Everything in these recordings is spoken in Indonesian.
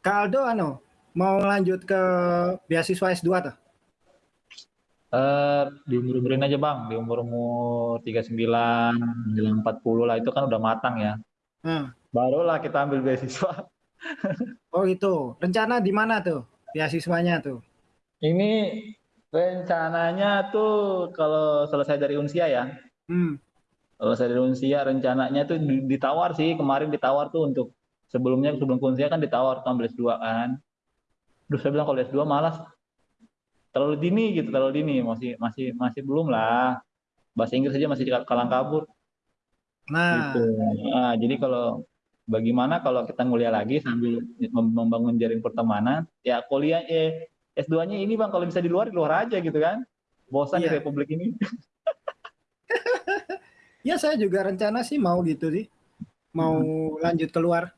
Kak Aldo anu mau lanjut ke beasiswa S2 tuh? Eh, di umur-umurin aja Bang, di umur-umur 39, menjelang 40 lah itu kan udah matang ya. Hmm. Barulah kita ambil beasiswa. Oh itu, rencana di mana tuh beasiswanya tuh? Ini rencananya tuh kalau selesai dari Unsia ya, Hmm. kalau selesai dari Unsia rencananya tuh di- ditawar sih, kemarin ditawar tuh untuk sebelumnya sebelum Unsia kan ditawar tuh ambil S2 kan. Terus saya bilang kalau S2 malas terlalu dini gitu, terlalu dini, masih masih masih belum lah. Bahasa Inggris aja masih kalang kabur. Nah, Gitu. Nah, jadi kalau bagaimana kalau kita nguliah lagi sambil mem- membangun jaring pertemanan, ya kuliah eh S2-nya ini Bang kalau bisa di luar di luar aja gitu kan. Bosan di Iya. Republik ini. ya saya juga rencana sih mau gitu sih, mau lanjut keluar.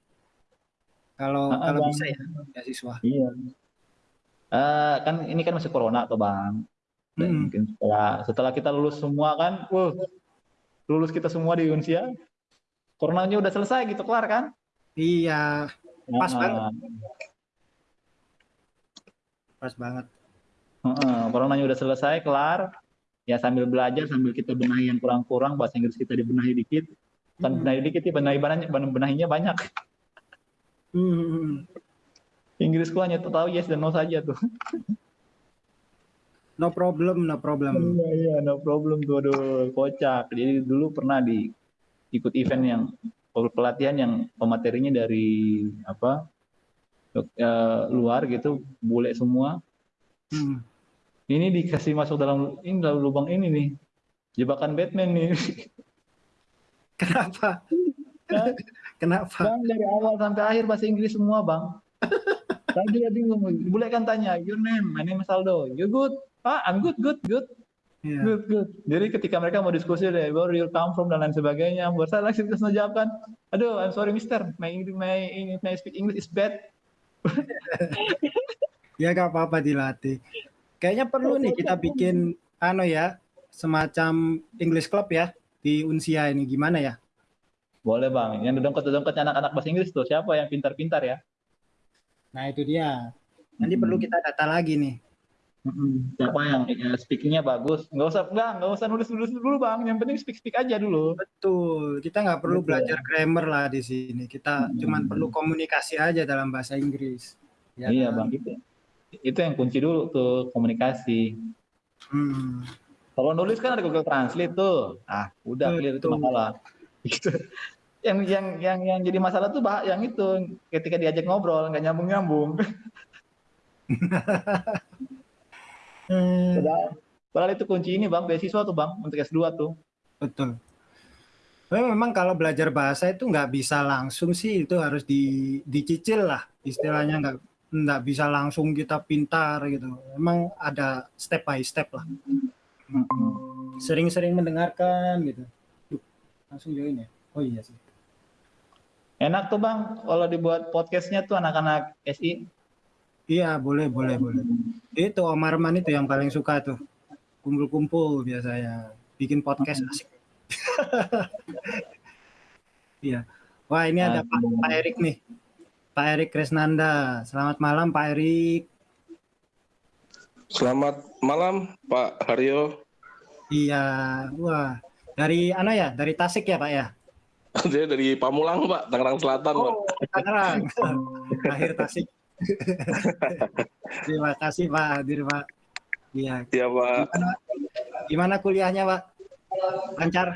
Kalau Ah, kalau Bang. bisa ya beasiswa. Iya. Eh, kan ini kan masih corona tuh Bang. Dan Hmm. mungkin setelah setelah kita lulus semua kan, wah, lulus kita semua di Unsia, coronanya udah selesai gitu kelar kan? Iya, Pas banget. pas banget. Heeh, coronanya udah selesai, kelar. Ya sambil belajar, sambil kita benahi yang kurang-kurang, bahasa Inggris kita dibenahi dikit. Bukan Hmm. benahi dikit, ya benahi banyak, benahinya banyak. Hmm. Inggrisku hanya tahu yes dan no saja tuh. No problem, no problem. Iya, iya, no problem tuh, aduh, kocak. Jadi dulu pernah di ikut event yang pelatihan yang pematerinya dari apa eh, luar gitu, bule semua. Hmm. Ini dikasih masuk dalam ini dalam lubang ini nih, jebakan Batman nih. Kenapa? Kenapa? Bang dari awal sampai akhir bahasa Inggris semua bang. Tadi dia bingung, boleh kan tanya, your name, my name is Aldo, you good? Ah, I'm good, good, good, Iya. good, good. Jadi ketika mereka mau diskusi deh, where you come from dan lain sebagainya, buat saya langsung terus jawab kan, aduh, I'm sorry mister, my English, my, English- my speak English is bad. Ya gak apa-apa dilatih. Kayaknya perlu nih kita bikin ano ya, semacam English club ya di Unsia ini gimana ya? Boleh bang, yang dongkot-dongkot anak-anak bahasa Inggris tuh, siapa yang pintar-pintar ya? Nah itu dia. Nanti perlu kita data lagi nih. Mm-mm. Siapa yang ya, speakingnya bagus? Nggak usah, nggak, nggak usah nulis-nulis dulu bang, yang penting speak-speak aja dulu. Betul. Kita nggak perlu Betul. belajar grammar lah di sini. Kita Hmm. cuman perlu komunikasi aja dalam bahasa Inggris. Ya iya kan? bang, itu itu yang kunci dulu tuh komunikasi. Hmm. Kalau nulis kan ada Google Translate tuh. Ah, udah clear itu masalah. Gitu. Yang yang yang yang jadi masalah tuh bah, yang itu ketika diajak ngobrol nggak nyambung nyambung. Hmm, Padahal, itu kunci ini bang, beasiswa tuh bang untuk S2 tuh. betul. Tapi memang kalau belajar bahasa itu nggak bisa langsung sih, itu harus di, dicicil lah istilahnya nggak nggak bisa langsung kita pintar gitu. Memang ada step by step lah. Sering-sering mendengarkan gitu. Langsung join ya. Oh iya sih. Enak tuh bang, kalau dibuat podcastnya tuh anak-anak SI. Iya boleh boleh boleh. Itu Om Arman itu yang paling suka tuh kumpul-kumpul biasanya bikin podcast asik. Iya. Wah ini ada Pak, Pak Erik nih. Pak Erik Krisnanda. Selamat malam Pak Erik. Selamat malam Pak Haryo. Iya. Wah dari ano ya? Dari Tasik ya Pak ya? Dia dari Pamulang Pak, Tangerang Selatan Pak. Oh Tangerang. Akhir Tasik. Terima kasih Pak hadir Pak. Iya. Iya Pak. Gimana, gimana kuliahnya Pak? Lancar?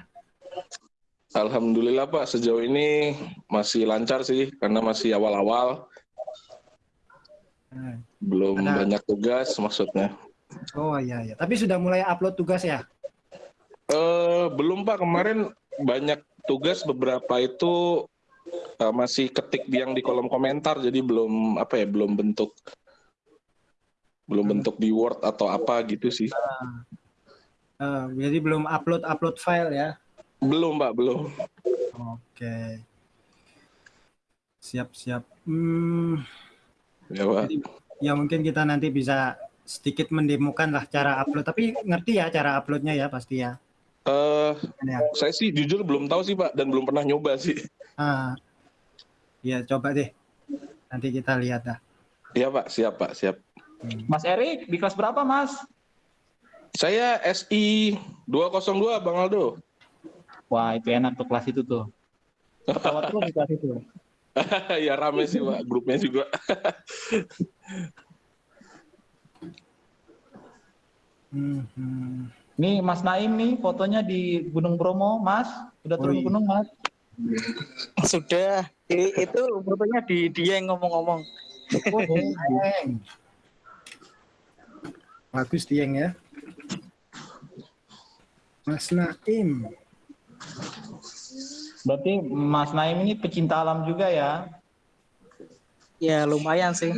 Alhamdulillah Pak, sejauh ini masih lancar sih karena masih awal-awal, Nah. belum Ada- banyak tugas maksudnya. Oh iya iya. Tapi sudah mulai upload tugas ya? Eh belum Pak, kemarin banyak tugas beberapa itu eh, masih ketik yang di kolom komentar jadi belum apa ya, belum bentuk belum bentuk di Word atau apa gitu sih. Eh, jadi belum upload upload file ya? Belum Pak, belum. Oke. Siap siap. Hmm, Ya Pak. jadi ya mungkin kita nanti bisa sedikit mendemokan lah cara upload. Tapi ngerti ya cara uploadnya ya pasti ya. Eh Ya. saya sih jujur belum tahu sih Pak dan belum pernah nyoba sih. Ah, ya coba deh. Nanti kita lihat dah. Iya Pak, siap Pak, siap. Hmm. Mas Erik di kelas berapa Mas? Saya SI 202 Bang Aldo. Wah itu enak tuh kelas itu tuh. Ketawa tuh di kelas itu. ya rame sih Pak, grupnya juga. Hmm, hmm. Nih Mas Naim nih fotonya di Gunung Bromo Mas. Udah turun Wih. gunung Mas. Sudah. I- itu fotonya di dia yang ngomong-ngomong. Oh, Dieng. Bagus Dieng ya. Mas Naim. Berarti Mas Naim ini pecinta alam juga ya? Ya lumayan sih.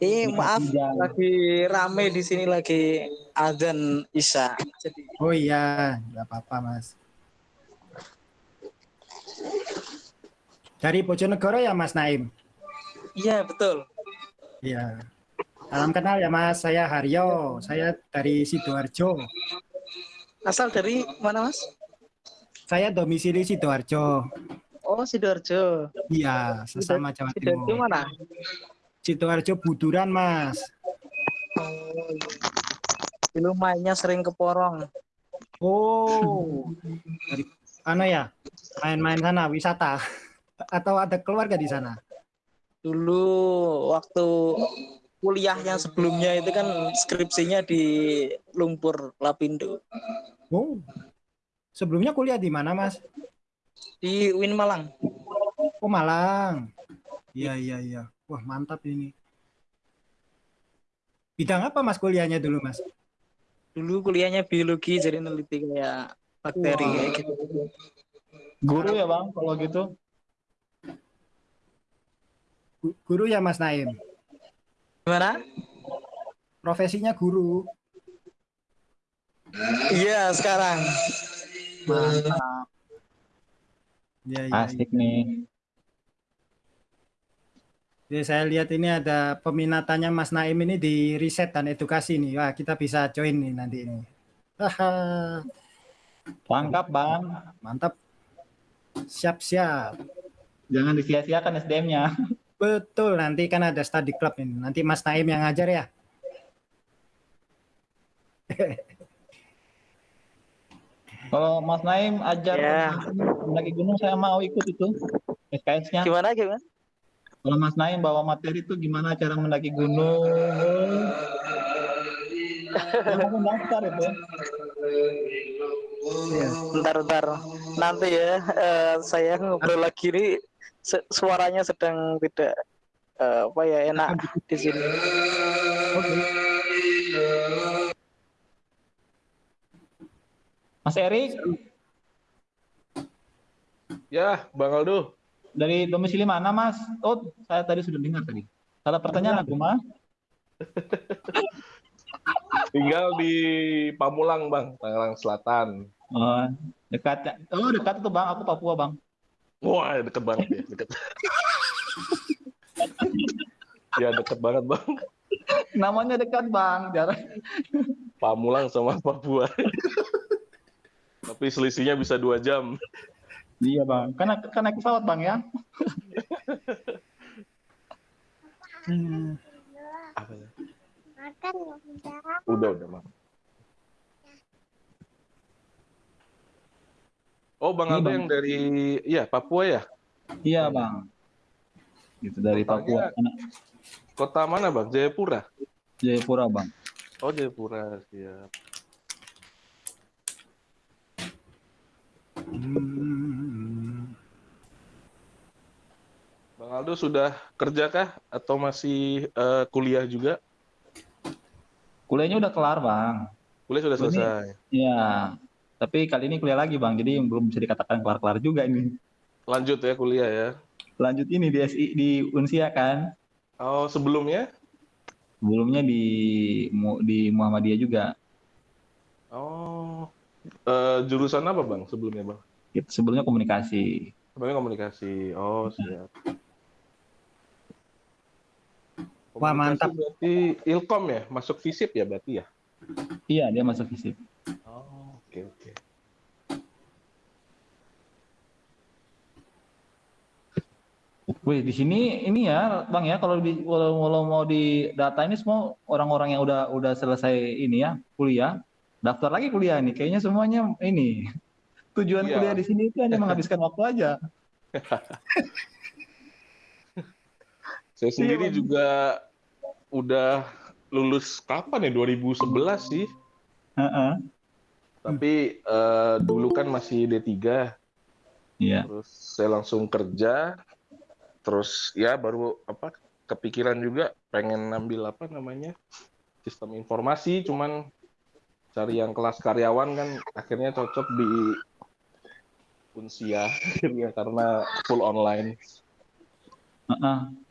Ini maaf lagi rame di sini lagi azan isya. Jadi Oh iya, nggak apa-apa Mas. Dari Bojonegoro ya Mas Naim? iya betul. Iya. Salam kenal ya Mas, saya Haryo. Saya dari Sidoarjo. Asal dari mana mas? Saya domisili Sidoarjo. Oh sidoarjo. Iya, sesama Jawa Sidoarjo Timur. mana? Sidoarjo Buduran Mas. Oh, dulu mainnya sering ke Porong. Oh, dari ano ya? Main-main sana, wisata. Atau ada keluarga di sana? Dulu waktu kuliah yang sebelumnya itu kan skripsinya di Lumpur Lapindo Oh, sebelumnya kuliah di mana Mas? di Win Malang. Oh Malang. Iya iya iya. Wah mantap ini. Bidang apa Mas kuliahnya dulu Mas? Dulu kuliahnya biologi jadi neliti kayak bakteri Wah. kayak gitu. Guru ya bang kalau gitu? Gu- Guru ya Mas Naim. Gimana? Profesinya guru. Iya sekarang. Mantap. Iya iya. iya. Asik nih. Jadi saya lihat ini ada peminatannya Mas Naim ini di riset dan edukasi nih. Wah kita bisa join nih nanti ini. Lengkap bang. mantap. Siap siap. Jangan disia-siakan SDM-nya. Betul, nanti kan ada study club ini. Nanti Mas Naim yang ngajar ya. Kalau Mas Naim ajar Ya. mendaki gunung saya mau ikut itu SKS-nya. Gimana gimana? Kalau Mas Naim bawa materi itu gimana cara mendaki gunung? Saya mau daftar itu. Bentar bentar. Nanti ya eh, saya ngobrol lagi nih se- suaranya sedang tidak eh, apa ya enak di sini. Mas Erik Ya, Bang Aldo. Dari domisili mana Mas? Oh saya tadi sudah dengar tadi. Salah pertanyaan aku Mas. Tinggal di Pamulang, Bang, Tangerang Selatan. Oh, dekat. Oh dekat itu Bang. Aku Papua Bang. Wah, deket banget ya, deket. ya, deket banget, Bang. Namanya dekat Bang. Jarak. Pamulang sama Papua. Tapi selisihnya bisa dua jam. Iya Bang. Karena kan naik pesawat Bang ya. Hmm. Apa ya? Makan ya udah. Udah, udah, Bang. Oh, Bang Ini, Aldo Bang. yang dari ya Papua ya? Iya Bang. Itu dari Papua. Kotanya- Anak Kota mana, Bang? Jayapura. Jayapura Bang. Oh, Jayapura, siap. Hmm. Aldo sudah kerja kah atau masih eh, kuliah juga? Kuliahnya udah kelar Bang. Kuliah sudah Ini- selesai. Iya. Tapi kali ini kuliah lagi Bang. Jadi belum bisa dikatakan kelar-kelar juga ini. Lanjut ya kuliah ya. Lanjut ini di SI di Unsia kan. Oh, sebelumnya? Sebelumnya di di Muhammadiyah juga. Oh, eh, jurusan apa bang sebelumnya bang? Sebelumnya komunikasi. Sebelumnya komunikasi. Oh, siap. Wah, mantap. Berarti Ilkom ya, masuk FISIP ya berarti ya? Iya, dia masuk fisip. Oh, oke oke. Wih, di sini ini ya, Bang ya, kalau di kalau, kalau mau di data ini semua orang-orang yang udah udah selesai ini ya, kuliah, daftar lagi kuliah nih. Kayaknya semuanya ini. Tujuan Iya. kuliah di sini itu hanya menghabiskan waktu aja. Saya sendiri Bang. juga udah lulus kapan ya 2011 sih. Heeh. Tapi eh, dulu kan masih D3, Iya. terus saya langsung kerja, terus ya baru apa kepikiran juga pengen ngambil apa namanya sistem informasi, cuman cari yang kelas karyawan kan akhirnya cocok di Unsia akhirnya karena full online. Heeh.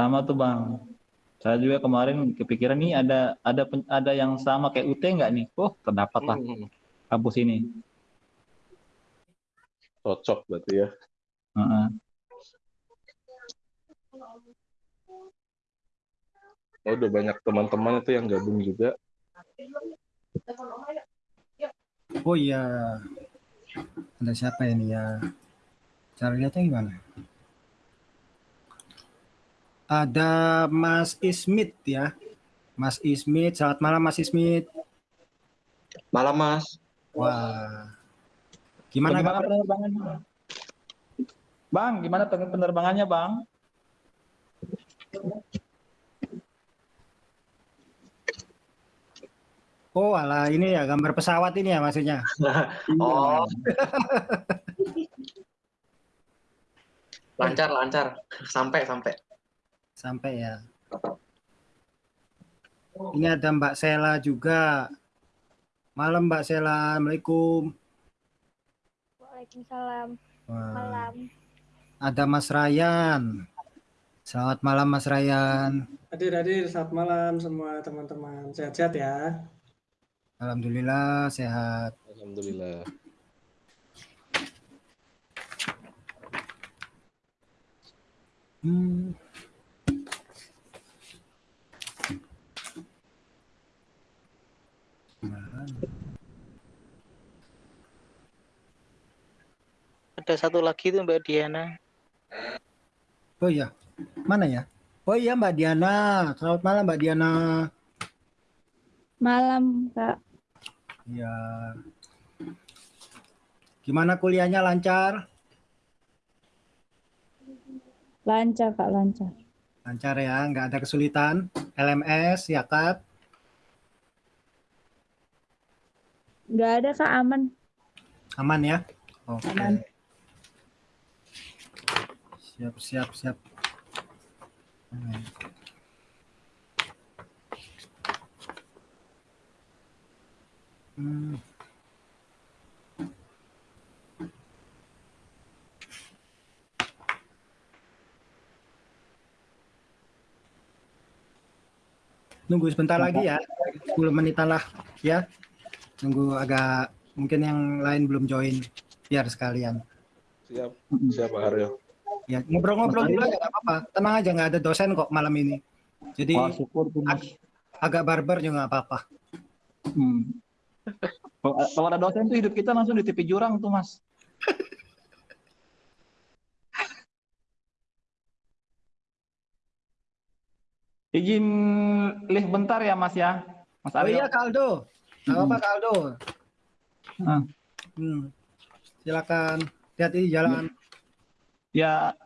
Sama tuh Bang. Saya juga kemarin kepikiran nih ada ada ada yang sama kayak UT nggak nih? Oh, terdapat lah Hmm, kampus ini. cocok berarti ya. Heeh. Oh, udah banyak teman-teman itu yang gabung juga. Oh iya. Ada siapa ini ya? Cara lihatnya gimana? Ada Mas Ismit ya. Mas Ismit, selamat malam Mas Ismit. Malam Mas. Wah. Gimana Bagaimana kabar? penerbangannya? Bang, gimana pen- penerbangannya, Bang? Oh, alah ini ya gambar pesawat ini ya maksudnya. Oh. lancar lancar sampai sampai. Sampai ya. Ini ada Mbak Sela juga. Malam Mbak Sela, Assalamualaikum. Waalaikumsalam. Wah. Malam. Ada Mas Rayan. Selamat malam Mas Rayan. Hadir, hadir. Selamat malam semua teman-teman. Sehat-sehat ya. Alhamdulillah sehat. Alhamdulillah. Hmm. Ada satu lagi tuh Mbak Diana. Oh iya, mana ya? Oh iya Mbak Diana. Selamat malam Mbak Diana. Malam, Kak. Ya. Gimana kuliahnya lancar? Lancar, Kak, lancar. Lancar ya, nggak ada kesulitan. LMS, ya Kak? Nggak ada, Kak, aman. Aman ya? Oke. Aman. Siap, siap, siap. Hmm. Hmm. Nunggu sebentar lagi ya, 10 menitan lah ya. Nunggu agak mungkin yang lain belum join biar sekalian. Siap, siap Pak Haryo. Ya, ngobrol-ngobrol dulu aja nggak apa-apa. Tenang aja nggak ada dosen kok malam ini. Jadi Wah, syukur Mas. agak barbar juga nggak apa-apa. Hmm. Kalau ada dosen tuh hidup kita langsung di tepi jurang tuh, Mas. Izin lift bentar ya, Mas ya. Mas Oh Aryo. iya Kaldo, nggak apa-apa Kaldo. Ah. Hmm. Silakan, hati-hati di jalan. Ya,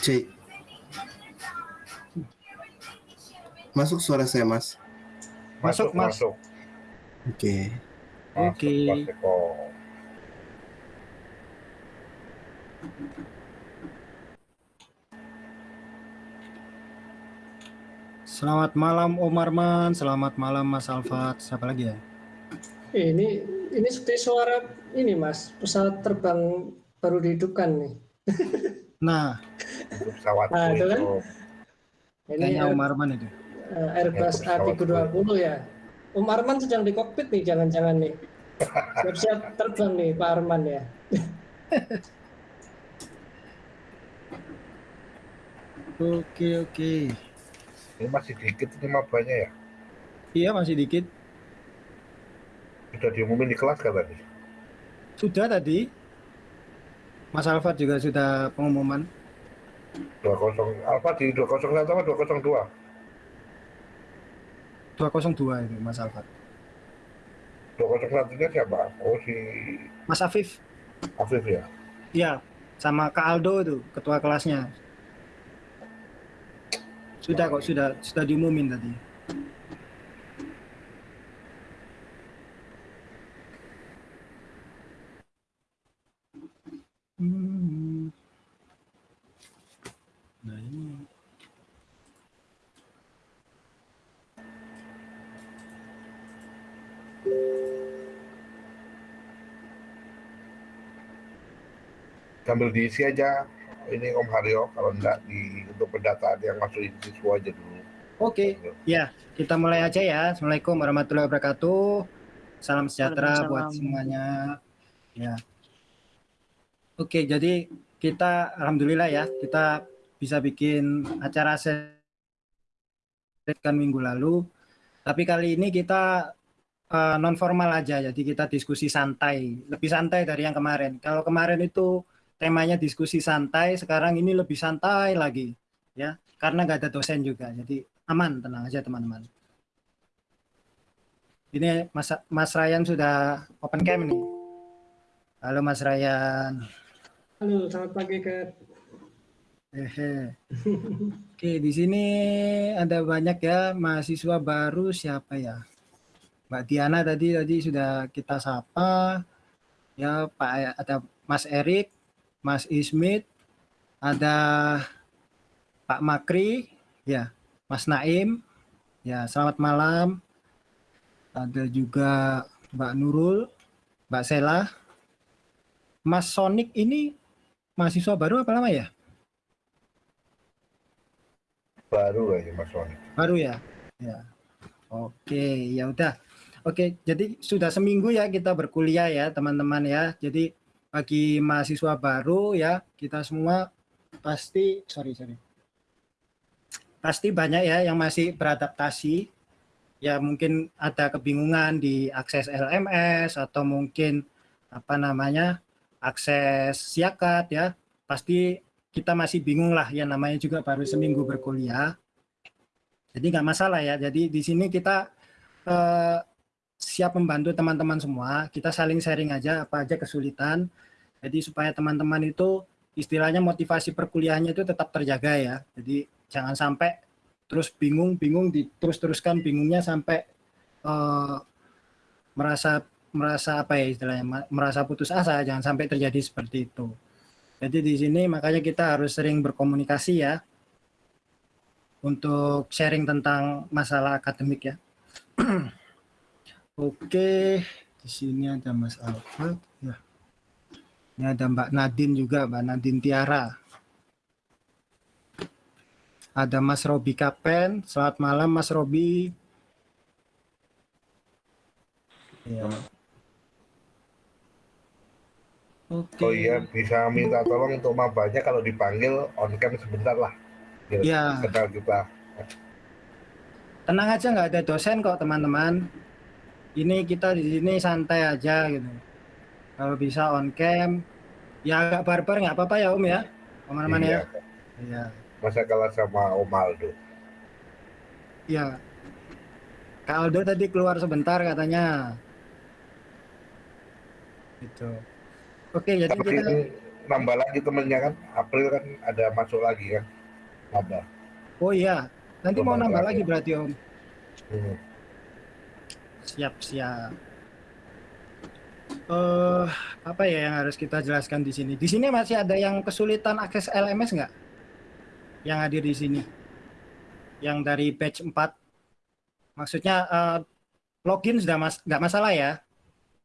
C. Masuk suara saya, Mas. Masuk, Mas. masuk. Oke. Oke. Selamat malam Om Arman, selamat malam Mas Alfat. Siapa lagi ya? Eh, ini ini seperti suara ini Mas, pesawat terbang baru dihidupkan nih. Nah, Itu pesawatku Nah, itu kan. Ini kayaknya Air- Om Arman itu. eh, Airbus Ya, pesawat A320 ya. Om Arman sedang di kokpit nih, jangan-jangan nih. Siap-siap terbang nih Pak Arman ya. Oke, oke. Ini masih dikit ini mabanya ya. Iya, masih dikit. Sudah diumumin di kelas kan tadi? Sudah tadi. Mas Alfat juga sudah pengumuman. 20 Alfa di 201 apa 202? 202 itu Mas Alfat. 201 nya siapa? Oh si Mas Afif. Afif ya. Iya, sama Kak Aldo itu ketua kelasnya. Sudah kok, sudah sudah diumumin tadi. Hmm. Nah ini Sambil diisi aja ini Om Haryo kalau enggak di untuk pendataan yang masuk siswa aja dulu. Oke, ya kita mulai aja ya. Assalamualaikum warahmatullahi wabarakatuh. Salam sejahtera buat Waalaikumsalam. semuanya. Ya. Oke, jadi kita alhamdulillah ya kita bisa bikin acara kan minggu lalu. Tapi kali ini kita non formal aja, jadi kita diskusi santai, lebih santai dari yang kemarin. Kalau kemarin itu temanya diskusi santai, sekarang ini lebih santai lagi, ya, karena nggak ada dosen juga, jadi aman, tenang aja teman-teman. Ini Mas, Mas Ryan sudah open cam nih. Halo Mas Ryan. Halo, selamat pagi Kak. Hehe. Oke, di sini ada banyak ya mahasiswa baru siapa ya? Mbak Diana tadi tadi sudah kita sapa. Ya, Pak ada Mas Erik, Mas Ismit, ada Pak Makri, ya, Mas Naim. Ya, selamat malam. Ada juga Mbak Nurul, Mbak Sela. Mas Sonik ini mahasiswa baru apa lama ya? Baru aja Mas Wani. Baru ya? Ya. Oke, ya udah. Oke, jadi sudah seminggu ya kita berkuliah ya, teman-teman ya. Jadi bagi mahasiswa baru ya, kita semua pasti sorry sorry. Pasti banyak ya yang masih beradaptasi. Ya mungkin ada kebingungan di akses LMS atau mungkin apa namanya? akses siakat ya. Pasti kita masih bingung lah ya namanya juga baru seminggu berkuliah. Jadi nggak masalah ya. Jadi di sini kita eh, siap membantu teman-teman semua. Kita saling sharing aja apa aja kesulitan. Jadi supaya teman-teman itu istilahnya motivasi perkuliahannya itu tetap terjaga ya. Jadi jangan sampai terus bingung, bingung di terus-teruskan bingungnya sampai eh, merasa merasa apa ya istilahnya merasa putus asa. Jangan sampai terjadi seperti itu. Jadi di sini makanya kita harus sering berkomunikasi ya untuk sharing tentang masalah akademik ya. Oke, di sini ada Mas Alfred ya. Ini ada Mbak Nadine juga, Mbak Nadine Tiara. Ada Mas Robi Kapen. Selamat malam Mas Robi. Ya. Oke. Oh iya bisa minta tolong untuk mabanya kalau dipanggil on cam sebentar lah. Biar Ya. kenal kita. Tenang aja nggak ada dosen kok teman-teman. Ini kita di sini santai aja gitu. Kalau bisa on cam, ya agak barbar nggak apa-apa ya Om ya, teman-teman ya. Iya. Iya, Masa kalah sama Om Aldo. iya. Kak Aldo tadi keluar sebentar katanya. Gitu. Oke, jadi Tapi kita nambah lagi temennya kan April kan ada masuk lagi kan nambah Oh iya, nanti mau nambah lagi berarti Om. Hmm. Siap, siap. Eh, apa ya yang harus kita jelaskan di sini? Di sini masih ada yang kesulitan akses LMS nggak? Yang hadir di sini? Yang dari batch 4? Maksudnya eh, login sudah mas nggak masalah ya?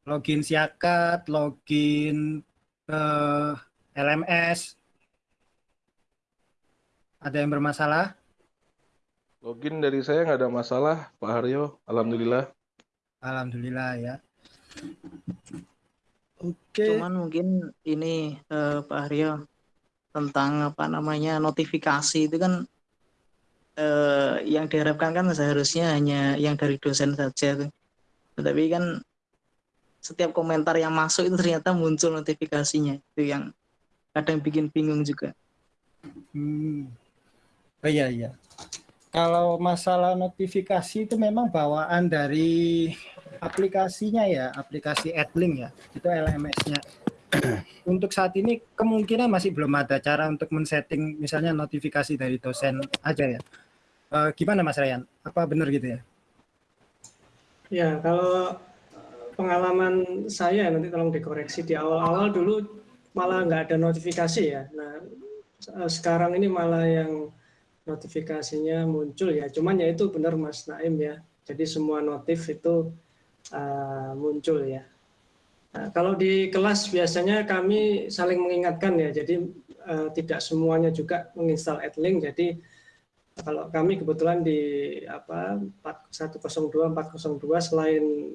Login Siakat, login eh, LMS. Ada yang bermasalah? Login dari saya nggak ada masalah, Pak Haryo. Alhamdulillah. Alhamdulillah ya. Oke. Cuman mungkin ini eh, Pak Aryo tentang apa namanya notifikasi itu kan eh, yang diharapkan kan seharusnya hanya yang dari dosen saja tuh. Tetapi kan setiap komentar yang masuk itu ternyata muncul notifikasinya itu yang kadang bikin bingung juga. Hmm. Oh iya iya. Kalau masalah notifikasi itu memang bawaan dari aplikasinya ya, aplikasi AdLink ya, itu LMS-nya. Untuk saat ini kemungkinan masih belum ada cara untuk men-setting misalnya notifikasi dari dosen aja ya. Eh, gimana Mas Ryan? Apa benar gitu ya? Ya, kalau pengalaman saya nanti tolong dikoreksi di awal-awal dulu malah nggak ada notifikasi ya. Nah, eh, sekarang ini malah yang notifikasinya muncul ya. Cuman ya itu benar Mas Naim ya. Jadi semua notif itu eh, muncul ya. Nah, kalau di kelas biasanya kami saling mengingatkan ya. Jadi eh, tidak semuanya juga menginstal AdLink. Jadi kalau kami kebetulan di apa 102 402 selain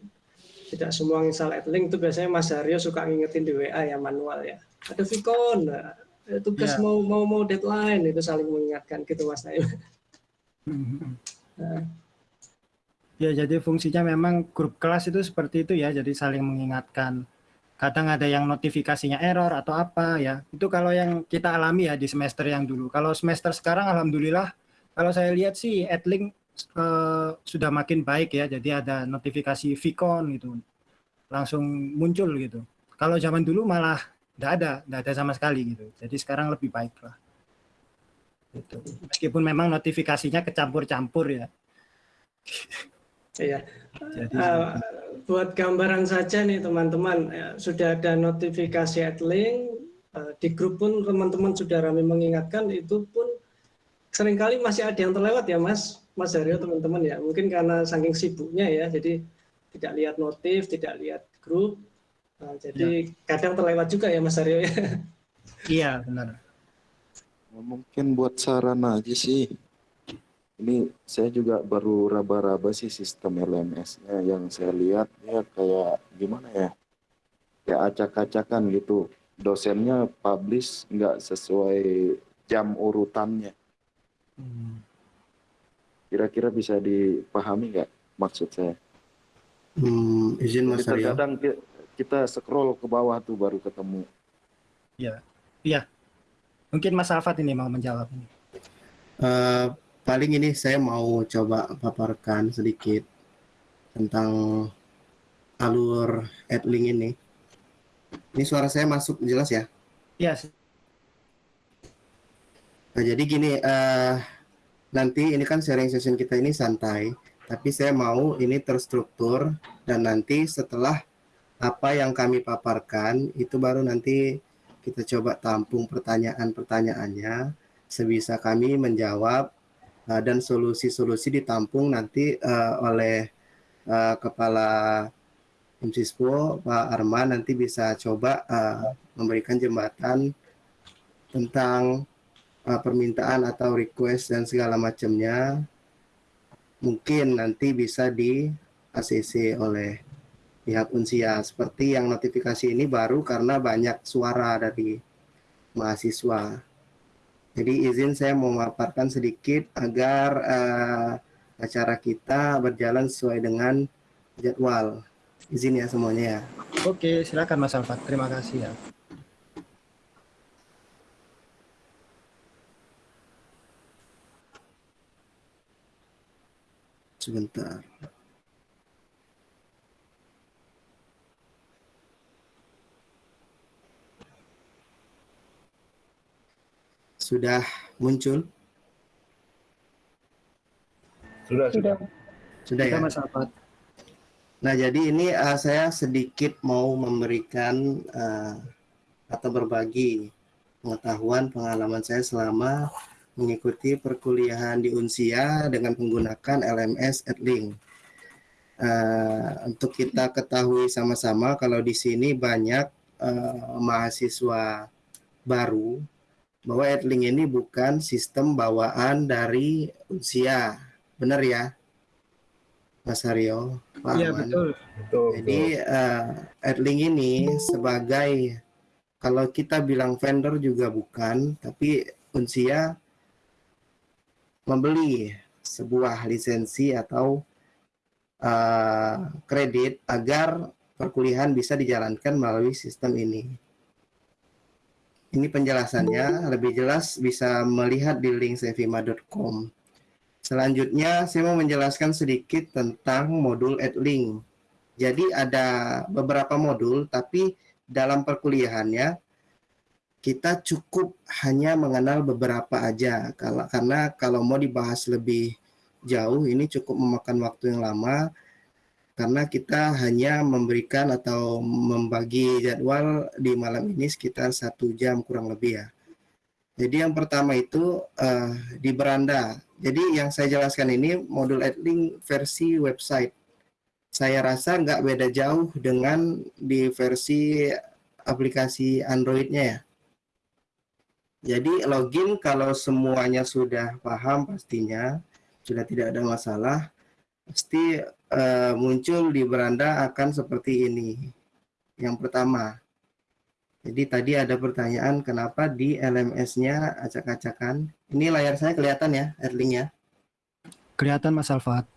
tidak semua nginstal AdLink itu biasanya Mas Haryo suka ngingetin di WA ya manual ya. Ada Vicon, nah, tugas Ya. mau mau mau deadline itu saling mengingatkan gitu Mas Naim. Nah, Ya, jadi fungsinya memang grup kelas itu seperti itu ya, jadi saling mengingatkan. Kadang ada yang notifikasinya error atau apa ya. Itu kalau yang kita alami ya di semester yang dulu. Kalau semester sekarang alhamdulillah kalau saya lihat sih AdLink eh, sudah makin baik ya. Jadi ada notifikasi Vicon gitu. Langsung muncul gitu. Kalau zaman dulu malah tidak ada, tidak ada sama sekali gitu. Jadi sekarang lebih baik lah. Gitu. Meskipun memang notifikasinya kecampur-campur ya. Iya. Jadi Eh, buat gambaran saja nih teman-teman, ya, sudah ada notifikasi AdLink, eh, di grup pun teman-teman sudah ramai mengingatkan, itu pun sering kali masih ada yang terlewat ya Mas, Mas Haryo teman-teman ya, mungkin karena saking sibuknya ya, jadi tidak lihat notif, tidak lihat grup, Nah, jadi kadang terlewat juga ya Mas Haryo ya. Iya, benar. Mungkin buat saran aja sih. Ini saya juga baru raba-raba sih sistem LMS-nya yang saya lihat ya kayak gimana ya? Kayak acak-acakan gitu. Dosennya publish nggak sesuai jam urutannya. Kira-kira bisa dipahami nggak maksud saya? Hmm, izin Mas Aryo. terkadang ki- kita scroll ke bawah tuh baru ketemu. Iya. Iya. Mungkin Mas Alfat ini mau menjawab ini. Eh, paling ini saya mau coba paparkan sedikit tentang alur AdLink ini. Ini suara saya masuk jelas ya? Iya. Nah, jadi gini, eh, nanti ini kan sharing session kita ini santai, tapi saya mau ini terstruktur dan nanti setelah apa yang kami paparkan itu baru nanti kita coba tampung pertanyaan-pertanyaannya sebisa kami menjawab eh, dan solusi-solusi ditampung nanti eh, oleh eh, kepala MSISPO Pak Arman nanti bisa coba memberikan jembatan tentang uh, permintaan atau request dan segala macamnya mungkin nanti bisa di ACC oleh pihak Unsia seperti yang notifikasi ini baru karena banyak suara dari mahasiswa. Jadi izin saya memaparkan sedikit agar uh, acara kita berjalan sesuai dengan jadwal. Izin ya semuanya ya. Oke, silakan Mas Alfat. Terima kasih ya. Sebentar. sudah muncul? Sudah, Sudah. Sudah ya? Mas. Nah, jadi ini uh, saya sedikit mau memberikan uh, atau berbagi pengetahuan pengalaman saya selama mengikuti perkuliahan di Unsia dengan menggunakan LMS Edlink. Uh, untuk kita ketahui sama-sama kalau di sini banyak uh, mahasiswa baru bahwa Edlink ini bukan sistem bawaan dari Unsia. Benar ya? Mas Haryo, Pak Iya betul. betul. Jadi uh, Edling ini sebagai kalau kita bilang vendor juga bukan, tapi Unsia membeli sebuah lisensi atau uh, kredit agar perkuliahan bisa dijalankan melalui sistem ini. Ini penjelasannya lebih jelas bisa melihat di link sevima.com. Selanjutnya saya mau menjelaskan sedikit tentang modul Edlink. Jadi ada beberapa modul tapi dalam perkuliahannya kita cukup hanya mengenal beberapa aja kalau karena kalau mau dibahas lebih jauh ini cukup memakan waktu yang lama karena kita hanya memberikan atau membagi jadwal di malam ini sekitar satu jam kurang lebih ya. Jadi yang pertama itu uh, di beranda. Jadi yang saya jelaskan ini modul Edlink versi website. Saya rasa nggak beda jauh dengan di versi aplikasi Android-nya ya. Jadi login kalau semuanya sudah paham pastinya sudah tidak ada masalah pasti uh, muncul di beranda akan seperti ini. Yang pertama. Jadi tadi ada pertanyaan kenapa di LMS-nya acak-acakan. Ini layar saya kelihatan ya, Erling ya. Kelihatan Mas Alfat.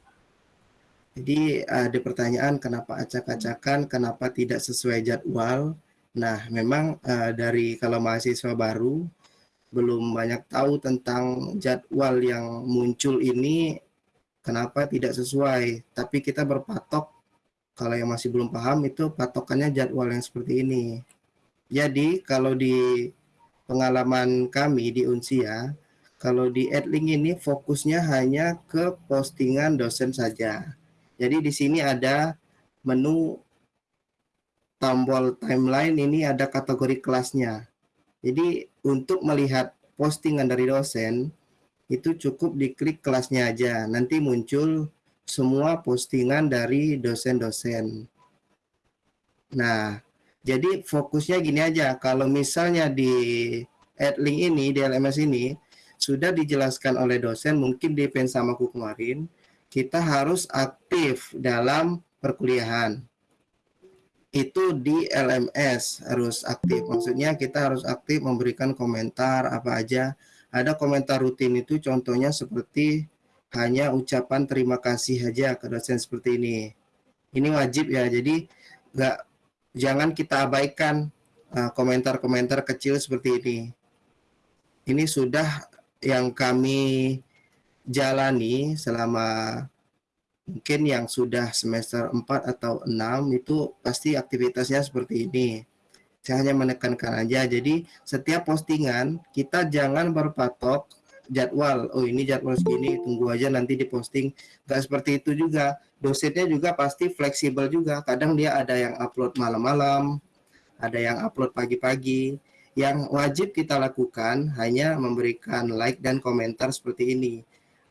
Jadi ada pertanyaan kenapa acak-acakan, kenapa tidak sesuai jadwal. Nah, memang uh, dari kalau mahasiswa baru belum banyak tahu tentang jadwal yang muncul ini kenapa tidak sesuai. Tapi kita berpatok kalau yang masih belum paham itu patokannya jadwal yang seperti ini. Jadi kalau di pengalaman kami di Unsia, kalau di Edlink ini fokusnya hanya ke postingan dosen saja. Jadi di sini ada menu tombol timeline ini ada kategori kelasnya. Jadi untuk melihat postingan dari dosen itu cukup diklik kelasnya aja. Nanti muncul semua postingan dari dosen-dosen. Nah, jadi fokusnya gini aja. Kalau misalnya di Adlink ini, di LMS ini sudah dijelaskan oleh dosen, mungkin di pensamaku kemarin, kita harus aktif dalam perkuliahan. Itu di LMS harus aktif. Maksudnya kita harus aktif memberikan komentar apa aja. Ada komentar rutin itu contohnya seperti hanya ucapan terima kasih aja ke dosen seperti ini. Ini wajib ya. Jadi nggak jangan kita abaikan komentar-komentar uh, kecil seperti ini. Ini sudah yang kami jalani selama mungkin yang sudah semester 4 atau 6 itu pasti aktivitasnya seperti ini. Saya hanya menekankan aja. Jadi setiap postingan kita jangan berpatok jadwal. Oh ini jadwal segini, tunggu aja nanti diposting. Gak seperti itu juga. Dosennya juga pasti fleksibel juga. Kadang dia ada yang upload malam-malam, ada yang upload pagi-pagi. Yang wajib kita lakukan hanya memberikan like dan komentar seperti ini.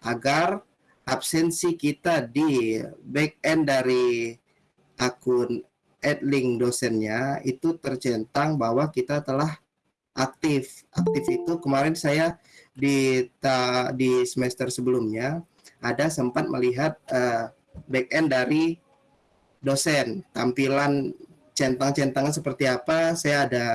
Agar absensi kita di back end dari akun Adlink dosennya itu tercentang bahwa kita telah aktif. Aktif itu kemarin saya di ta, di semester sebelumnya ada sempat melihat uh, back end dari dosen tampilan centang-centangan seperti apa saya ada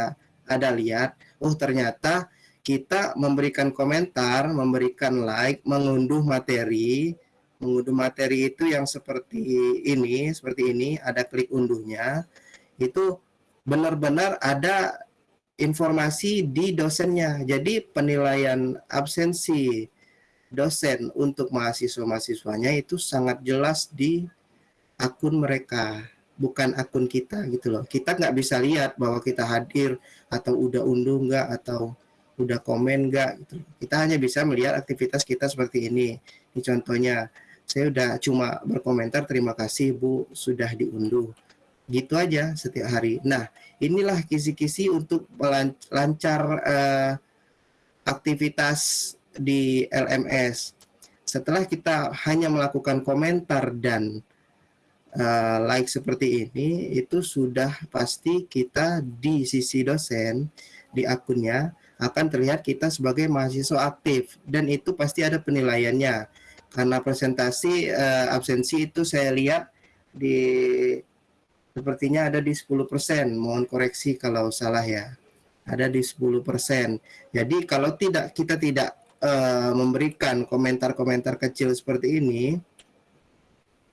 ada lihat oh ternyata kita memberikan komentar memberikan like mengunduh materi mengunduh materi itu yang seperti ini seperti ini ada klik unduhnya itu benar-benar ada informasi di dosennya. Jadi penilaian absensi dosen untuk mahasiswa-mahasiswanya itu sangat jelas di akun mereka, bukan akun kita gitu loh. Kita nggak bisa lihat bahwa kita hadir atau udah unduh nggak atau udah komen nggak gitu. Kita hanya bisa melihat aktivitas kita seperti ini. Ini contohnya, saya udah cuma berkomentar terima kasih Bu sudah diunduh. Gitu aja setiap hari. Nah, inilah kisi-kisi untuk lancar eh, aktivitas di LMS. Setelah kita hanya melakukan komentar dan uh, like seperti ini, itu sudah pasti kita di sisi dosen, di akunnya, akan terlihat kita sebagai mahasiswa aktif. Dan itu pasti ada penilaiannya. Karena presentasi uh, absensi itu saya lihat di sepertinya ada di 10%. Mohon koreksi kalau salah ya. Ada di 10%. Jadi kalau tidak kita tidak uh, memberikan komentar-komentar kecil seperti ini,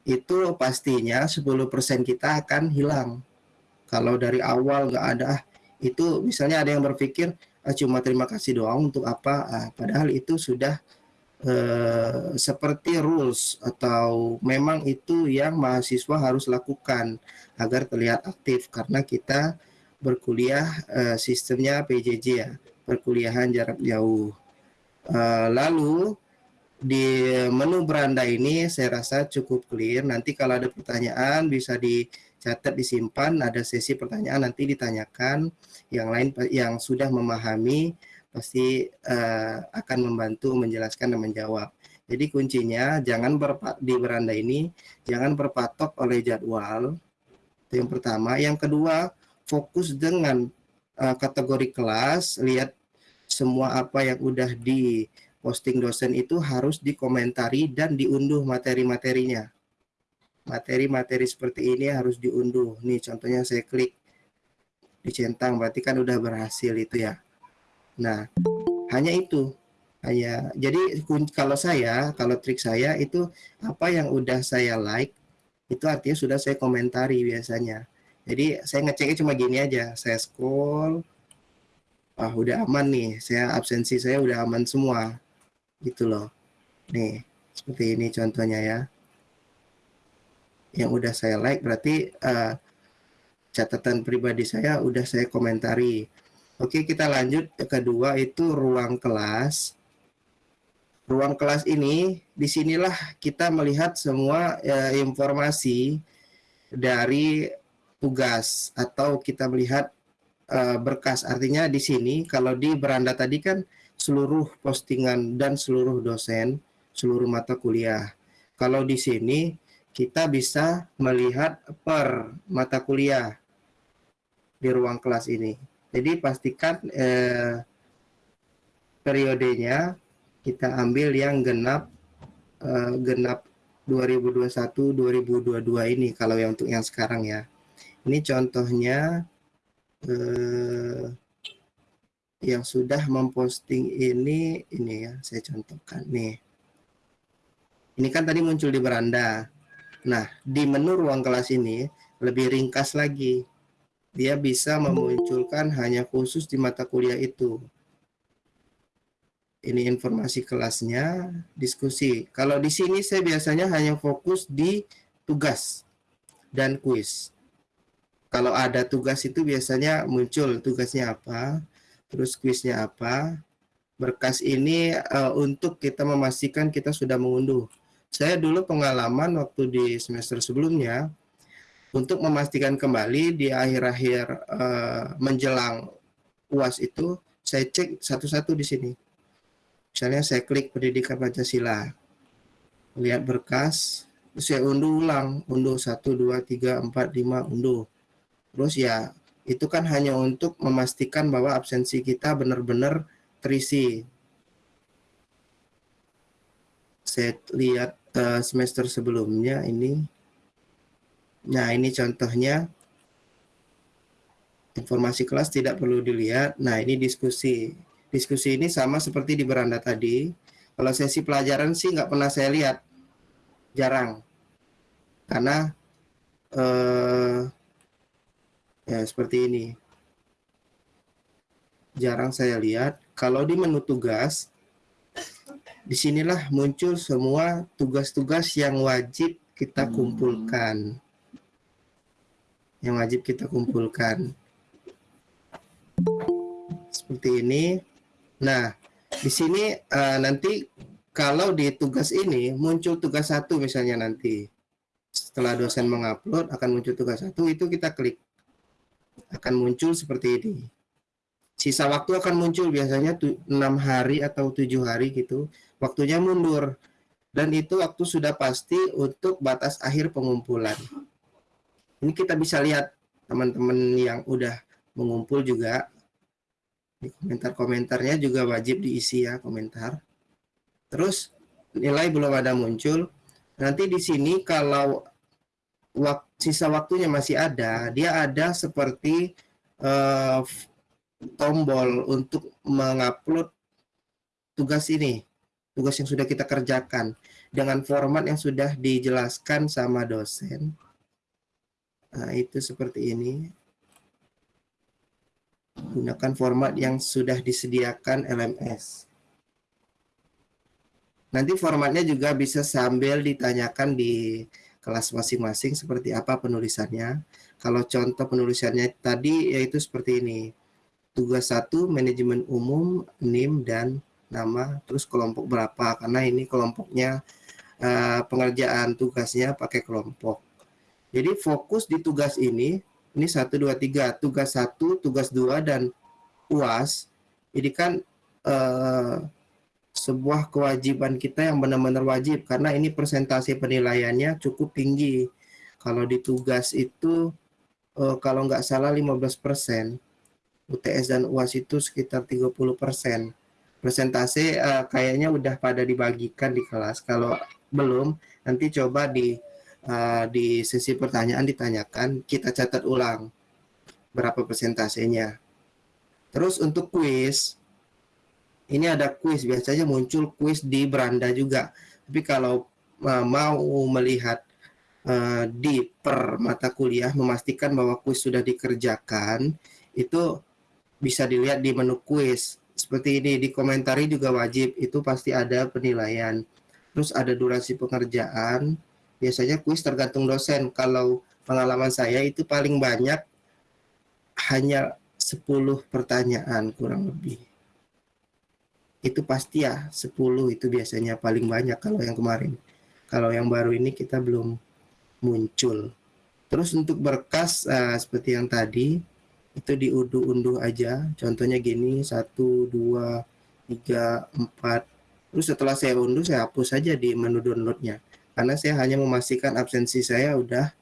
itu pastinya 10% kita akan hilang. Kalau dari awal nggak ada, ah, itu misalnya ada yang berpikir cuma terima kasih doang untuk apa, ah, padahal itu sudah uh, seperti rules atau memang itu yang mahasiswa harus lakukan agar terlihat aktif karena kita berkuliah uh, sistemnya PJJ ya, perkuliahan jarak jauh. Uh, lalu di menu beranda ini saya rasa cukup clear. Nanti kalau ada pertanyaan bisa dicatat, disimpan. Ada sesi pertanyaan nanti ditanyakan. Yang lain yang sudah memahami pasti uh, akan membantu menjelaskan dan menjawab. Jadi kuncinya jangan berpa di beranda ini jangan berpatok oleh jadwal. Itu yang pertama. Yang kedua fokus dengan uh, kategori kelas. Lihat semua apa yang udah di posting dosen itu harus dikomentari dan diunduh materi-materinya. Materi-materi seperti ini harus diunduh. Nih contohnya saya klik dicentang berarti kan udah berhasil itu ya. Nah, hanya itu. Hanya jadi kalau saya, kalau trik saya itu apa yang udah saya like itu artinya sudah saya komentari biasanya. Jadi saya ngeceknya cuma gini aja, saya scroll, ah udah aman nih saya absensi saya udah aman semua gitu loh nih seperti ini contohnya ya yang udah saya like berarti uh, catatan pribadi saya udah saya komentari oke kita lanjut ke kedua itu ruang kelas ruang kelas ini di sinilah kita melihat semua uh, informasi dari tugas atau kita melihat uh, berkas. Artinya di sini kalau di beranda tadi kan seluruh postingan dan seluruh dosen, seluruh mata kuliah. Kalau di sini kita bisa melihat per mata kuliah di ruang kelas ini. Jadi pastikan eh, periodenya kita ambil yang genap eh, genap 2021 2022 ini kalau yang untuk yang sekarang ya. Ini contohnya eh, yang sudah memposting ini ini ya saya contohkan nih ini kan tadi muncul di beranda nah di menu ruang kelas ini lebih ringkas lagi dia bisa memunculkan hanya khusus di mata kuliah itu ini informasi kelasnya diskusi kalau di sini saya biasanya hanya fokus di tugas dan kuis kalau ada tugas itu biasanya muncul tugasnya apa, terus kuisnya apa. Berkas ini uh, untuk kita memastikan kita sudah mengunduh. Saya dulu pengalaman waktu di semester sebelumnya, untuk memastikan kembali di akhir-akhir uh, menjelang UAS itu, saya cek satu-satu di sini. Misalnya saya klik pendidikan Pancasila, lihat berkas, saya unduh ulang, unduh 1, 2, 3, 4, 5, unduh Terus ya itu kan hanya untuk memastikan bahwa absensi kita benar-benar terisi. Saya lihat uh, semester sebelumnya ini. Nah ini contohnya informasi kelas tidak perlu dilihat. Nah ini diskusi. Diskusi ini sama seperti di beranda tadi. Kalau sesi pelajaran sih nggak pernah saya lihat. Jarang. Karena eh, Ya, seperti ini. Jarang saya lihat. Kalau di menu tugas, di sinilah muncul semua tugas-tugas yang wajib kita kumpulkan. Yang wajib kita kumpulkan. Seperti ini. Nah, di sini eh, nanti kalau di tugas ini muncul tugas satu misalnya nanti setelah dosen mengupload akan muncul tugas satu itu kita klik akan muncul seperti ini. Sisa waktu akan muncul biasanya enam hari atau tujuh hari gitu. Waktunya mundur dan itu waktu sudah pasti untuk batas akhir pengumpulan. Ini kita bisa lihat teman-teman yang udah mengumpul juga di komentar-komentarnya juga wajib diisi ya komentar. Terus nilai belum ada muncul. Nanti di sini kalau wak sisa waktunya masih ada, dia ada seperti uh, tombol untuk mengupload tugas ini, tugas yang sudah kita kerjakan dengan format yang sudah dijelaskan sama dosen. Nah, itu seperti ini gunakan format yang sudah disediakan LMS. Nanti formatnya juga bisa sambil ditanyakan di kelas masing-masing seperti apa penulisannya. Kalau contoh penulisannya tadi yaitu seperti ini. Tugas satu manajemen umum, NIM dan nama, terus kelompok berapa? Karena ini kelompoknya uh, pengerjaan tugasnya pakai kelompok. Jadi fokus di tugas ini ini satu dua tiga tugas satu tugas dua dan uas ini kan uh, sebuah kewajiban kita yang benar-benar wajib. Karena ini presentasi penilaiannya cukup tinggi. Kalau di tugas itu uh, kalau nggak salah 15 persen UTS dan UAS itu sekitar 30 persen presentasi uh, kayaknya udah pada dibagikan di kelas kalau belum nanti coba di uh, di sesi pertanyaan ditanyakan, kita catat ulang berapa persentasenya. Terus untuk kuis, ini ada kuis, biasanya muncul kuis di beranda juga. Tapi kalau uh, mau melihat uh, di per mata kuliah, memastikan bahwa kuis sudah dikerjakan, itu bisa dilihat di menu kuis. Seperti ini, di komentari juga wajib, itu pasti ada penilaian. Terus ada durasi pengerjaan, biasanya kuis tergantung dosen. Kalau pengalaman saya itu paling banyak hanya 10 pertanyaan kurang lebih. Itu pasti ya 10 itu biasanya paling banyak kalau yang kemarin. Kalau yang baru ini kita belum muncul. Terus untuk berkas uh, seperti yang tadi itu diunduh-unduh aja. Contohnya gini, 1, 2, 3, 4. Terus setelah saya unduh, saya hapus saja di menu downloadnya karena saya hanya memastikan absensi saya udah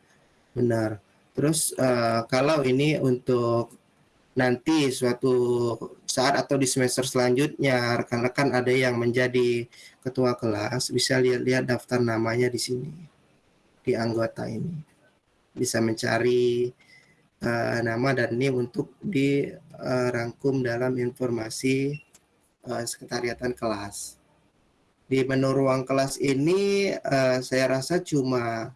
benar. Terus uh, kalau ini untuk nanti suatu saat atau di semester selanjutnya rekan-rekan ada yang menjadi ketua kelas bisa lihat-lihat daftar namanya di sini di anggota ini bisa mencari uh, nama dan NIM untuk dirangkum dalam informasi uh, sekretariatan kelas di menu ruang kelas ini uh, saya rasa cuma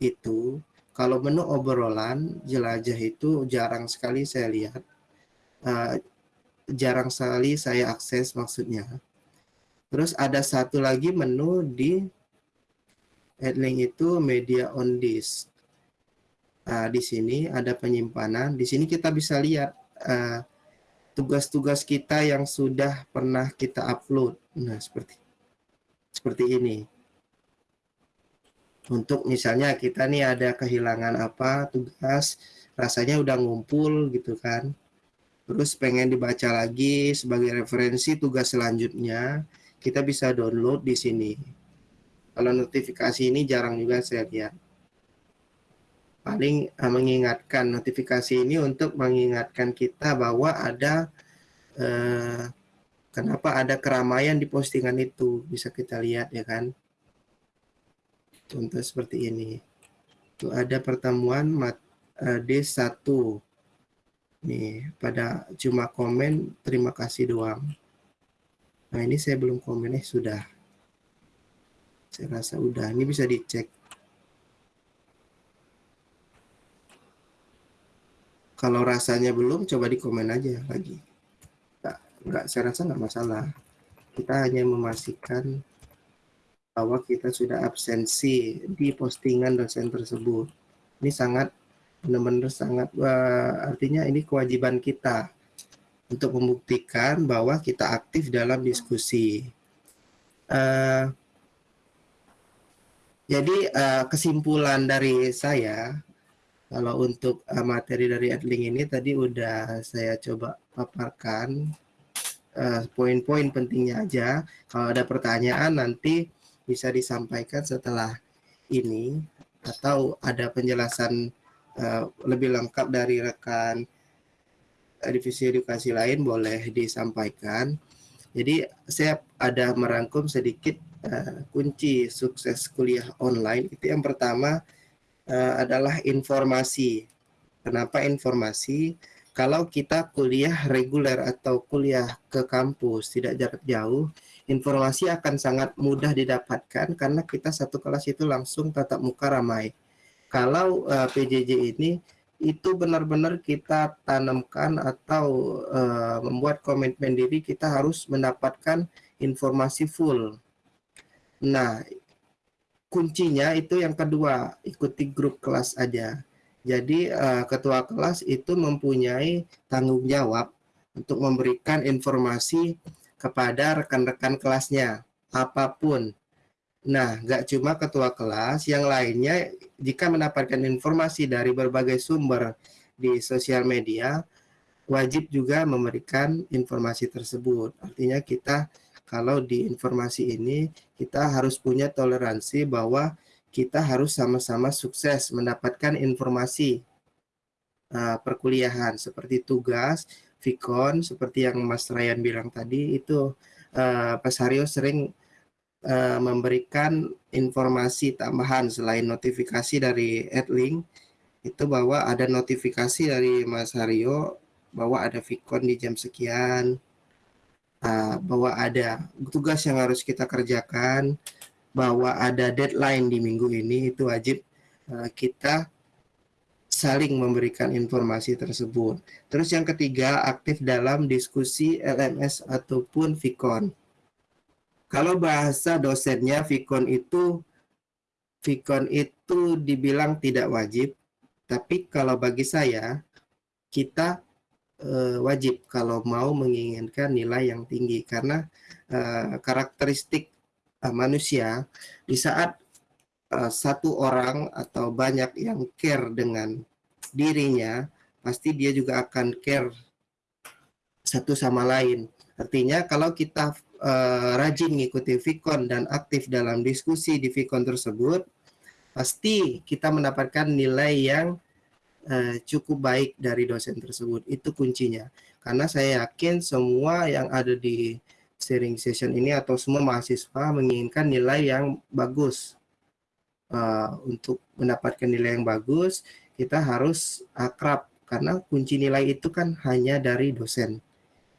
itu. Kalau menu obrolan jelajah itu jarang sekali saya lihat. Uh, jarang sekali saya akses maksudnya. Terus ada satu lagi menu di headlink itu media on disk. Nah, di sini ada penyimpanan. Di sini kita bisa lihat tugas tugas-tugas kita yang sudah pernah kita upload. Nah, seperti seperti ini. Untuk misalnya kita nih ada kehilangan apa tugas, rasanya udah ngumpul gitu kan. Terus pengen dibaca lagi sebagai referensi tugas selanjutnya, kita bisa download di sini. Kalau notifikasi ini jarang juga saya lihat. Paling uh, mengingatkan notifikasi ini untuk mengingatkan kita bahwa ada uh, Kenapa ada keramaian di postingan itu? Bisa kita lihat ya kan. Contoh seperti ini. Itu ada pertemuan mat, uh, D1. Nih, pada cuma komen terima kasih doang. Nah, ini saya belum komen eh sudah. Saya rasa udah. Ini bisa dicek. Kalau rasanya belum, coba di komen aja lagi. Nggak saya rasa nggak masalah. Kita hanya memastikan bahwa kita sudah absensi di postingan dosen tersebut. Ini sangat benar-benar sangat uh, artinya ini kewajiban kita untuk membuktikan bahwa kita aktif dalam diskusi. Uh, jadi uh, kesimpulan dari saya kalau untuk uh, materi dari Adling ini tadi udah saya coba paparkan poin-poin uh, pentingnya aja. Kalau ada pertanyaan nanti bisa disampaikan setelah ini atau ada penjelasan uh, lebih lengkap dari rekan divisi edukasi lain boleh disampaikan. Jadi saya ada merangkum sedikit uh, kunci sukses kuliah online. Itu yang pertama uh, adalah informasi. Kenapa informasi? Kalau kita kuliah reguler atau kuliah ke kampus tidak jarak jauh, informasi akan sangat mudah didapatkan karena kita satu kelas itu langsung tatap muka ramai. Kalau uh, PJJ ini itu benar-benar kita tanamkan atau uh, membuat komitmen diri kita harus mendapatkan informasi full. Nah, kuncinya itu yang kedua, ikuti grup kelas aja. Jadi uh, ketua kelas itu mempunyai tanggung jawab untuk memberikan informasi kepada rekan-rekan kelasnya apa pun Nah, nggak cuma ketua kelas, yang lainnya jika mendapatkan informasi dari berbagai sumber di sosial media, wajib juga memberikan informasi tersebut. Artinya kita kalau di informasi ini, kita harus punya toleransi bahwa kita harus sama-sama sukses mendapatkan informasi uh, perkuliahan. Seperti tugas, Vicon, seperti yang Mas Ryan bilang tadi, itu uh, Pak Haryo sering uh, memberikan informasi tambahan selain notifikasi dari Adlink itu bahwa ada notifikasi dari Mas Haryo bahwa ada Vicon di jam sekian, uh, bahwa ada tugas yang harus kita kerjakan, bahwa ada deadline di minggu ini itu wajib uh, kita saling memberikan informasi tersebut. Terus yang ketiga, aktif dalam diskusi LMS ataupun Vicon. Kalau bahasa dosennya Vicon itu Vicon itu dibilang tidak wajib, tapi kalau bagi saya kita e, wajib kalau mau menginginkan nilai yang tinggi karena e, karakteristik e, manusia di saat e, satu orang atau banyak yang care dengan dirinya, pasti dia juga akan care satu sama lain. Artinya kalau kita uh, rajin mengikuti Vicon dan aktif dalam diskusi di Vicon tersebut, pasti kita mendapatkan nilai yang uh, cukup baik dari dosen tersebut. Itu kuncinya. Karena saya yakin semua yang ada di sharing session ini atau semua mahasiswa menginginkan nilai yang bagus. Uh, untuk mendapatkan nilai yang bagus, kita harus akrab karena kunci nilai itu kan hanya dari dosen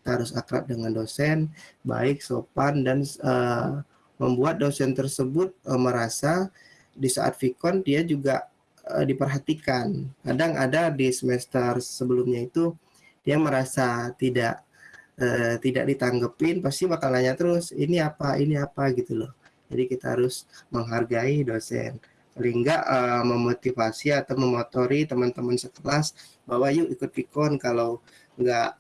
harus akrab dengan dosen, baik, sopan, dan uh, membuat dosen tersebut uh, merasa di saat Vicon dia juga uh, diperhatikan. Kadang ada di semester sebelumnya itu dia merasa tidak uh, tidak ditanggepin, pasti bakal nanya terus, ini apa, ini apa gitu loh. Jadi kita harus menghargai dosen. Enggak uh, memotivasi atau memotori teman-teman sekelas bahwa yuk ikut Vicon kalau enggak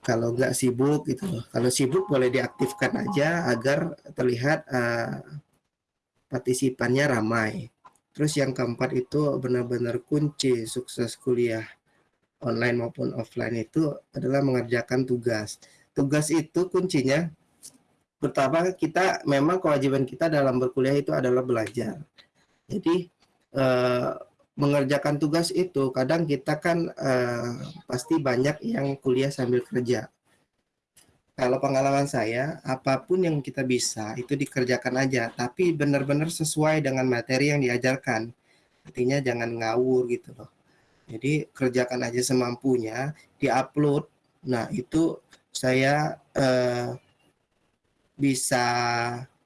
kalau nggak sibuk gitu loh. Kalau sibuk boleh diaktifkan aja agar terlihat uh, partisipannya ramai. Terus yang keempat itu benar-benar kunci sukses kuliah online maupun offline itu adalah mengerjakan tugas. Tugas itu kuncinya pertama kita memang kewajiban kita dalam berkuliah itu adalah belajar. Jadi uh, mengerjakan tugas itu kadang kita kan uh, pasti banyak yang kuliah sambil kerja. Kalau pengalaman saya, apa pun yang kita bisa itu dikerjakan aja, tapi benar-benar sesuai dengan materi yang diajarkan. Artinya jangan ngawur gitu loh. Jadi kerjakan aja semampunya, diupload. Nah itu saya uh, bisa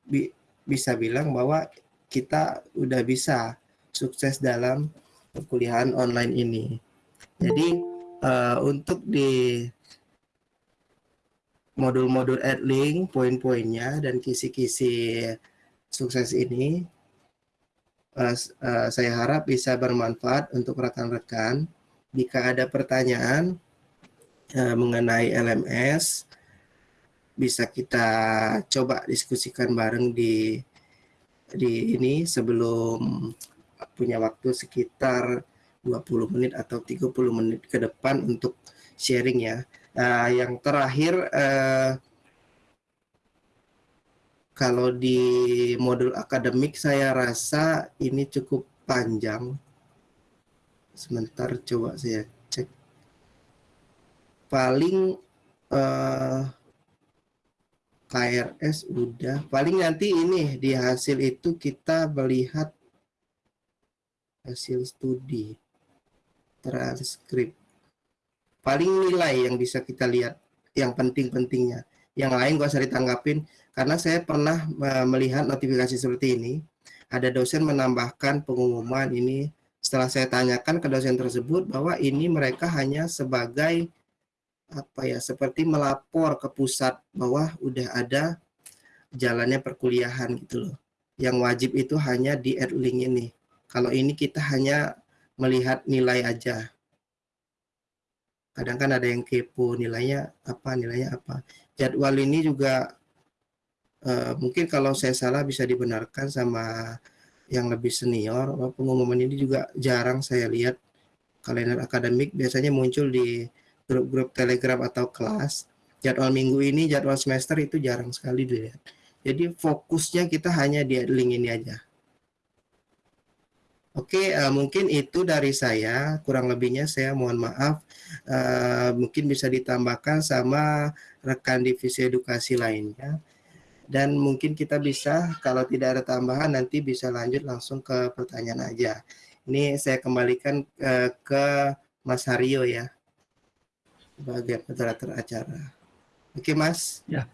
bi, bisa bilang bahwa kita udah bisa sukses dalam perkuliahan online ini. Jadi uh, untuk di modul-modul AdLink, poin-poinnya dan kisi-kisi sukses ini, uh, uh, saya harap bisa bermanfaat untuk rekan-rekan. Jika ada pertanyaan, eh, mengenai LMS bisa kita coba diskusikan bareng di di ini sebelum punya waktu sekitar 20 menit atau 30 menit ke depan untuk sharing ya. Nah, yang terakhir eh, kalau di modul akademik saya rasa ini cukup panjang. Sebentar coba saya cek. Paling eh, KRS udah. Paling nanti ini di hasil itu kita melihat hasil studi transkrip. Paling nilai yang bisa kita lihat yang penting-pentingnya. Yang lain gak usah ditanggapin karena saya pernah melihat notifikasi seperti ini. Ada dosen menambahkan pengumuman ini setelah saya tanyakan ke dosen tersebut bahwa ini mereka hanya sebagai apa ya seperti melapor ke pusat bahwa udah ada jalannya perkuliahan gitu loh. Yang wajib itu hanya di add link ini. Kalau ini kita hanya melihat nilai aja. Kadang kan ada yang kepo nilainya apa, nilainya apa. Jadwal ini juga uh, mungkin kalau saya salah bisa dibenarkan sama yang lebih senior. Pengumuman ini juga jarang saya lihat kalender akademik biasanya muncul di grup-grup telegram atau kelas jadwal minggu ini jadwal semester itu jarang sekali dilihat jadi fokusnya kita hanya di link ini aja Oke, uh, mungkin itu dari saya. Kurang lebihnya saya mohon maaf. Uh, mungkin bisa ditambahkan sama rekan divisi edukasi lainnya. Dan mungkin kita bisa, kalau tidak ada tambahan, nanti bisa lanjut langsung ke pertanyaan aja. Ini saya kembalikan uh, ke Mas Haryo ya sebagai moderator acara. Oke, Mas. Ya.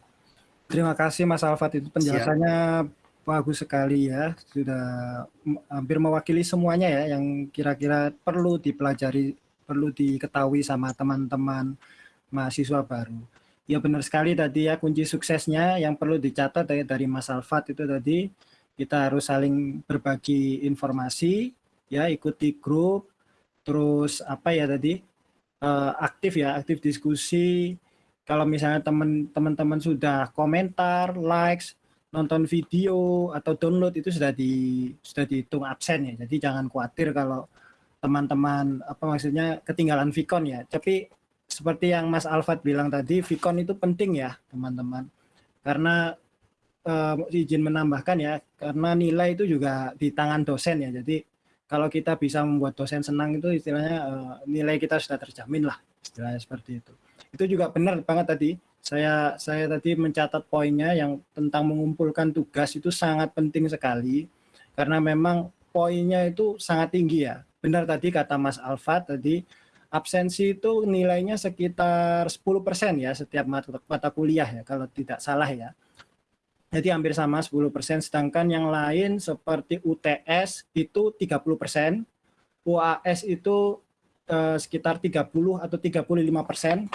Terima kasih Mas Alfat itu penjelasannya Siap. bagus sekali ya. Sudah hampir mewakili semuanya ya yang kira-kira perlu dipelajari, perlu diketahui sama teman-teman mahasiswa baru. Ya benar sekali tadi ya kunci suksesnya yang perlu dicatat dari, dari Mas Alfat itu tadi kita harus saling berbagi informasi ya ikuti grup terus apa ya tadi uh, aktif ya, aktif diskusi. Kalau misalnya teman-teman sudah komentar, likes, nonton video atau download itu sudah di sudah dihitung absen ya. Jadi jangan khawatir kalau teman-teman apa maksudnya ketinggalan Vicon ya. Tapi seperti yang Mas Alfat bilang tadi, Vicon itu penting ya, teman-teman. Karena uh, izin menambahkan ya, karena nilai itu juga di tangan dosen ya. Jadi kalau kita bisa membuat dosen senang itu istilahnya uh, nilai kita sudah terjamin lah istilahnya seperti itu itu juga benar banget tadi saya saya tadi mencatat poinnya yang tentang mengumpulkan tugas itu sangat penting sekali karena memang poinnya itu sangat tinggi ya benar tadi kata Mas Alfa tadi absensi itu nilainya sekitar 10% ya setiap mata, kuliah ya kalau tidak salah ya. Jadi hampir sama 10%, sedangkan yang lain seperti UTS itu 30%, UAS itu eh, sekitar 30 atau 35%,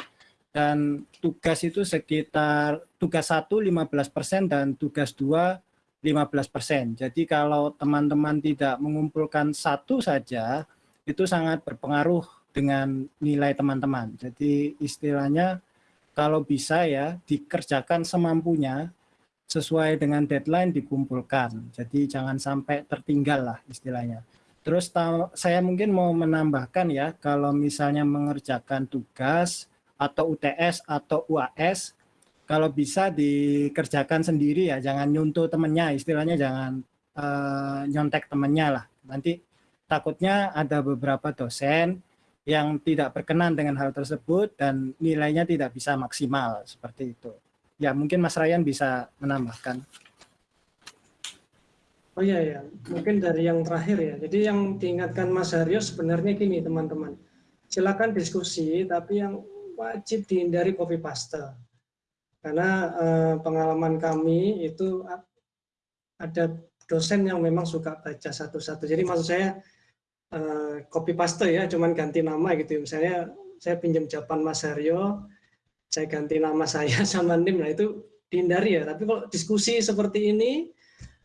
dan tugas itu sekitar tugas 1 15% dan tugas 2 15%. Jadi kalau teman-teman tidak mengumpulkan satu saja, itu sangat berpengaruh dengan nilai teman-teman. Jadi istilahnya kalau bisa ya dikerjakan semampunya, sesuai dengan deadline dikumpulkan. Jadi jangan sampai tertinggal lah istilahnya. Terus saya mungkin mau menambahkan ya, kalau misalnya mengerjakan tugas atau UTS atau UAS, kalau bisa dikerjakan sendiri ya, jangan nyuntuh temennya, istilahnya jangan uh, nyontek temennya lah. Nanti takutnya ada beberapa dosen yang tidak berkenan dengan hal tersebut dan nilainya tidak bisa maksimal, seperti itu. Ya, mungkin Mas Ryan bisa menambahkan. Oh iya ya, mungkin dari yang terakhir ya. Jadi yang diingatkan Mas Haryo sebenarnya gini teman-teman. Silakan diskusi, tapi yang wajib dihindari copy paste. Karena eh, pengalaman kami itu ada dosen yang memang suka baca satu-satu. Jadi maksud saya eh, copy paste ya, cuman ganti nama gitu. Misalnya saya pinjam jawaban Mas Haryo, saya ganti nama saya sama NIM, nah itu dihindari ya. Tapi kalau diskusi seperti ini,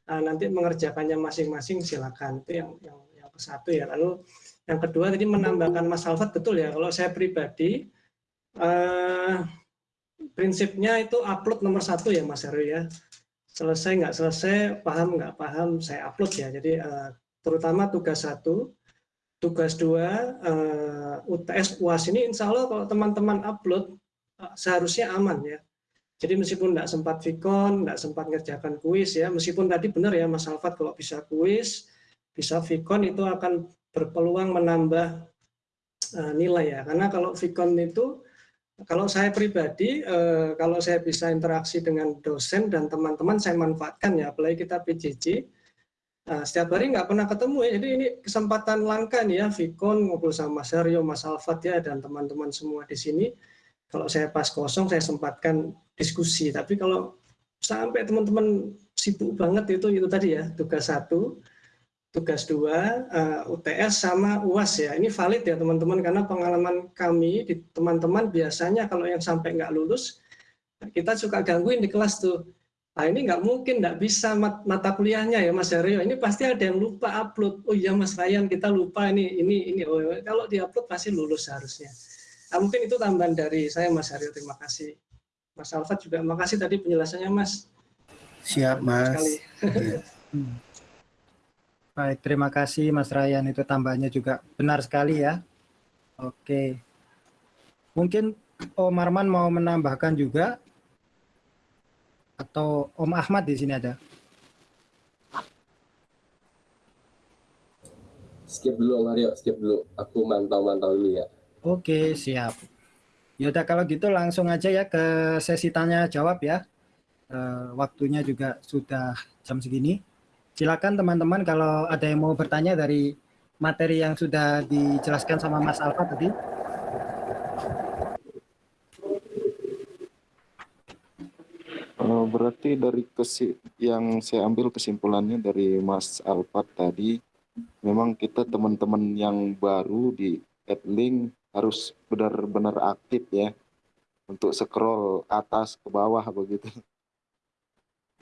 nah nanti mengerjakannya masing-masing silakan. Itu yang, yang, yang satu ya. Lalu yang kedua tadi menambahkan Mas Alfat, betul ya, kalau saya pribadi, Eh, prinsipnya itu upload nomor satu ya Mas Heru ya. Selesai nggak selesai, paham nggak paham, saya upload ya. Jadi eh, terutama tugas satu, tugas dua, eh, UTS UAS ini insya Allah kalau teman-teman upload eh, seharusnya aman ya. Jadi meskipun nggak sempat vikon, nggak sempat ngerjakan kuis ya, meskipun tadi benar ya Mas Alfat kalau bisa kuis, bisa vikon itu akan berpeluang menambah uh, nilai ya. Karena kalau vikon itu, kalau saya pribadi, uh, kalau saya bisa interaksi dengan dosen dan teman-teman, saya manfaatkan ya, apalagi kita PJJ, uh, setiap hari nggak pernah ketemu ya, jadi ini kesempatan langka nih ya, vikon ngobrol sama Mas Aryo, Mas Alfat ya, dan teman-teman semua di sini, kalau saya pas kosong saya sempatkan diskusi. Tapi kalau sampai teman-teman sibuk banget itu itu tadi ya tugas satu tugas dua uh, UTS sama UAS ya ini valid ya teman-teman karena pengalaman kami di teman-teman biasanya kalau yang sampai nggak lulus kita suka gangguin di kelas tuh nah ini nggak mungkin nggak bisa mat mata kuliahnya ya Mas Aryo ini pasti ada yang lupa upload oh iya Mas Ryan kita lupa ini ini ini oh, kalau diupload pasti lulus harusnya Nah, mungkin itu tambahan dari saya Mas Aryo, terima kasih. Mas Alfat juga makasih tadi penjelasannya Mas. Siap Mas. Sekali. Iya. Baik, terima kasih Mas Ryan, itu tambahannya juga benar sekali ya. Oke. Mungkin Om Arman mau menambahkan juga atau Om Ahmad di sini ada. Skip dulu Om Aryo, skip dulu. Aku mantau-mantau dulu ya. Oke, siap. Yaudah kalau gitu langsung aja ya ke sesi tanya jawab ya. E, waktunya juga sudah jam segini. Silakan teman-teman kalau ada yang mau bertanya dari materi yang sudah dijelaskan sama Mas Alfa tadi. Uh, berarti dari kesi yang saya ambil kesimpulannya dari Mas Alfat tadi, memang kita teman-teman yang baru di Adlink harus benar-benar aktif ya untuk scroll atas ke bawah begitu.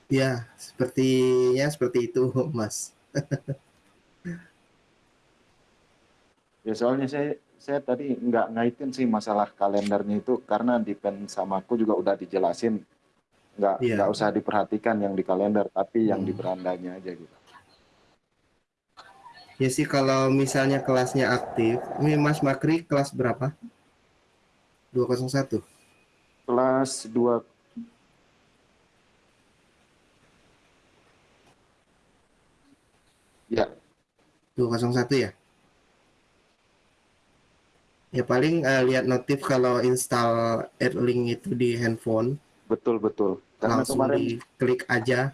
Ya, sepertinya seperti itu, Mas. ya soalnya saya saya tadi nggak ngaitin sih masalah kalendernya itu karena di pen sama aku juga udah dijelasin nggak Iya. nggak usah diperhatikan yang di kalender tapi yang di Hmm. berandanya aja gitu. Ya sih kalau misalnya kelasnya aktif, ini Mas Makri kelas berapa? 201. Kelas 2 Ya, 201 ya? Ya paling eh, lihat notif kalau install AdLink itu di handphone, betul betul. Karena langsung kemarin diklik aja,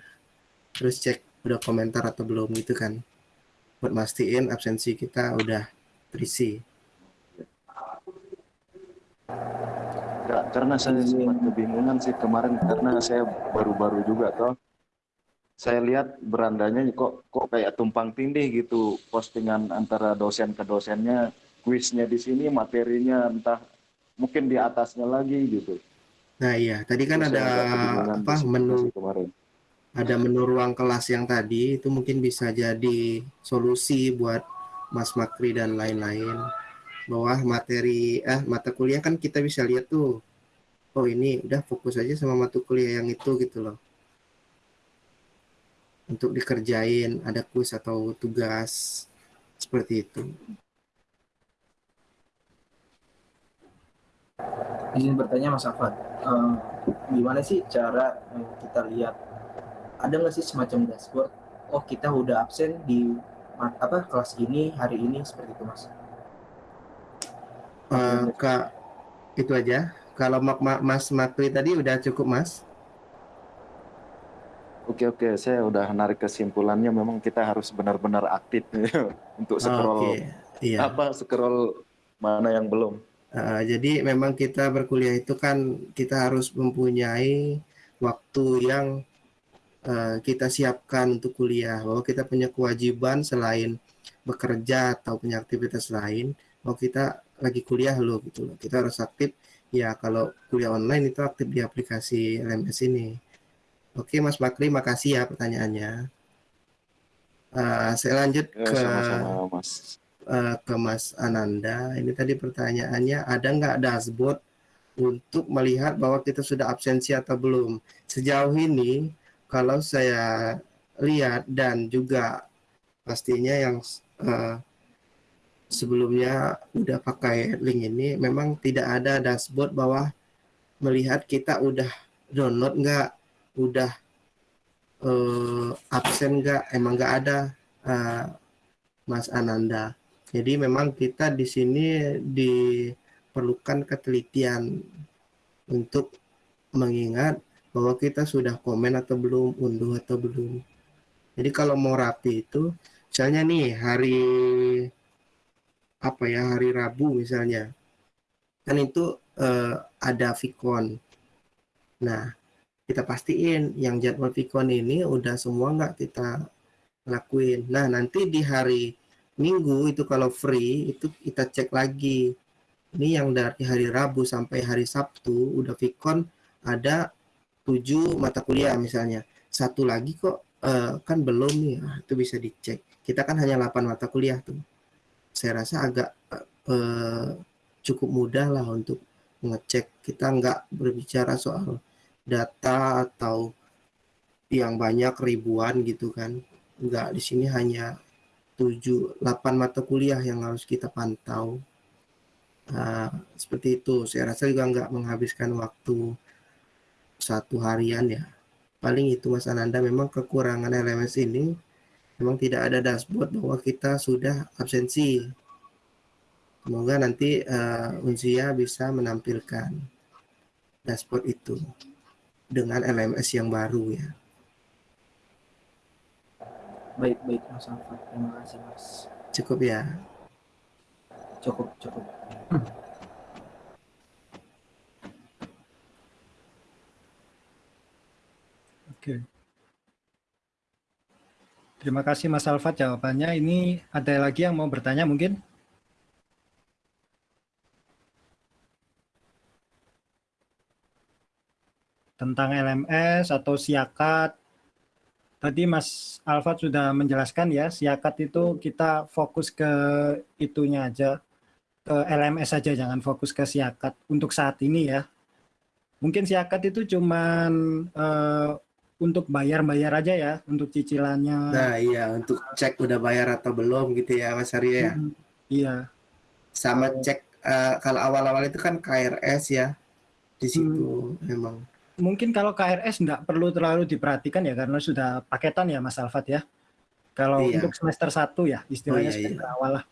terus cek udah komentar atau belum gitu kan. Buat mastiin absensi kita udah terisi. Ya, karena saya sempat kebingungan sih kemarin karena saya baru-baru juga toh. Saya lihat berandanya kok kok kayak tumpang tindih gitu postingan antara dosen ke dosennya, kuisnya di sini, materinya entah mungkin di atasnya lagi gitu. Nah iya, tadi kan Terus ada apa menu kemarin. ada menu ruang kelas yang tadi itu mungkin bisa jadi solusi buat Mas Makri dan lain-lain. Bahwa materi eh mata kuliah kan kita bisa lihat tuh. Oh ini udah fokus aja sama mata kuliah yang itu gitu loh. Untuk dikerjain ada kuis atau tugas seperti itu. Izin bertanya Mas Afat, eh, gimana sih cara eh, kita lihat ada nggak sih semacam dashboard? Oh kita udah absen di apa kelas ini hari ini seperti itu Mas. Eh, Kak itu aja. Kalau Mas Makri tadi udah cukup Mas. Oke oke, saya udah narik kesimpulannya memang kita harus benar-benar aktif untuk scroll Oke, iya. apa scroll mana yang belum. Uh, jadi memang kita berkuliah itu kan kita harus mempunyai waktu yang uh, kita siapkan untuk kuliah. Bahwa kita punya kewajiban selain bekerja atau punya aktivitas lain, bahwa kita lagi kuliah loh gitu loh. Kita harus aktif. Ya kalau kuliah online itu aktif di aplikasi LMS ini. Oke Mas Bakri, makasih ya pertanyaannya. Uh, saya lanjut Ya, ke sama-sama Mas. eh, ke Mas Ananda. Ini tadi pertanyaannya ada nggak dashboard untuk melihat bahwa kita sudah absensi atau belum. Sejauh ini kalau saya lihat dan juga pastinya yang uh, sebelumnya udah pakai link ini memang tidak ada dashboard bahwa melihat kita udah download nggak, udah uh, absen nggak, emang nggak ada uh, Mas Ananda. Jadi memang kita di sini diperlukan ketelitian untuk mengingat bahwa kita sudah komen atau belum, unduh atau belum. Jadi kalau mau rapi itu, misalnya nih hari apa ya hari Rabu misalnya, kan itu eh, ada Vicon. Nah, kita pastiin yang jadwal Vicon ini udah semua nggak kita lakuin. Nah, nanti di hari Minggu itu kalau free itu kita cek lagi. Ini yang dari hari Rabu sampai hari Sabtu udah Vicon ada tujuh mata kuliah misalnya. Satu lagi kok uh, kan belum nih, ah, itu bisa dicek. Kita kan hanya 8 mata kuliah tuh. Saya rasa agak uh, cukup mudah lah untuk ngecek. Kita nggak berbicara soal data atau yang banyak ribuan gitu kan. Enggak, di sini hanya 7 8 mata kuliah yang harus kita pantau. Uh, seperti itu. Saya rasa juga nggak menghabiskan waktu satu harian ya. Paling itu Mas Ananda memang kekurangan LMS ini memang tidak ada dashboard bahwa kita sudah absensi. Semoga nanti uh, Unsia bisa menampilkan dashboard itu dengan LMS yang baru ya. Baik, baik Mas Alfat. Terima kasih Mas. Cukup ya. Cukup, cukup. Oke. Terima kasih Mas Alfat jawabannya. Ini ada lagi yang mau bertanya mungkin? Tentang LMS atau siakat. Tadi Mas Alfat sudah menjelaskan ya, siakat itu kita fokus ke itunya aja, ke LMS saja, jangan fokus ke siakat untuk saat ini ya. Mungkin siakat itu cuman uh, untuk bayar-bayar aja ya, untuk cicilannya. Nah iya, untuk cek udah bayar atau belum gitu ya Mas Arya ya. Hmm, iya. Sama cek uh, kalau awal-awal itu kan KRS ya, di situ hmm. memang. Mungkin kalau KRS nggak perlu terlalu diperhatikan ya, karena sudah paketan ya Mas Alfat ya. Kalau iya. untuk semester 1 ya, istilahnya oh, iya, semester iya. awal lah.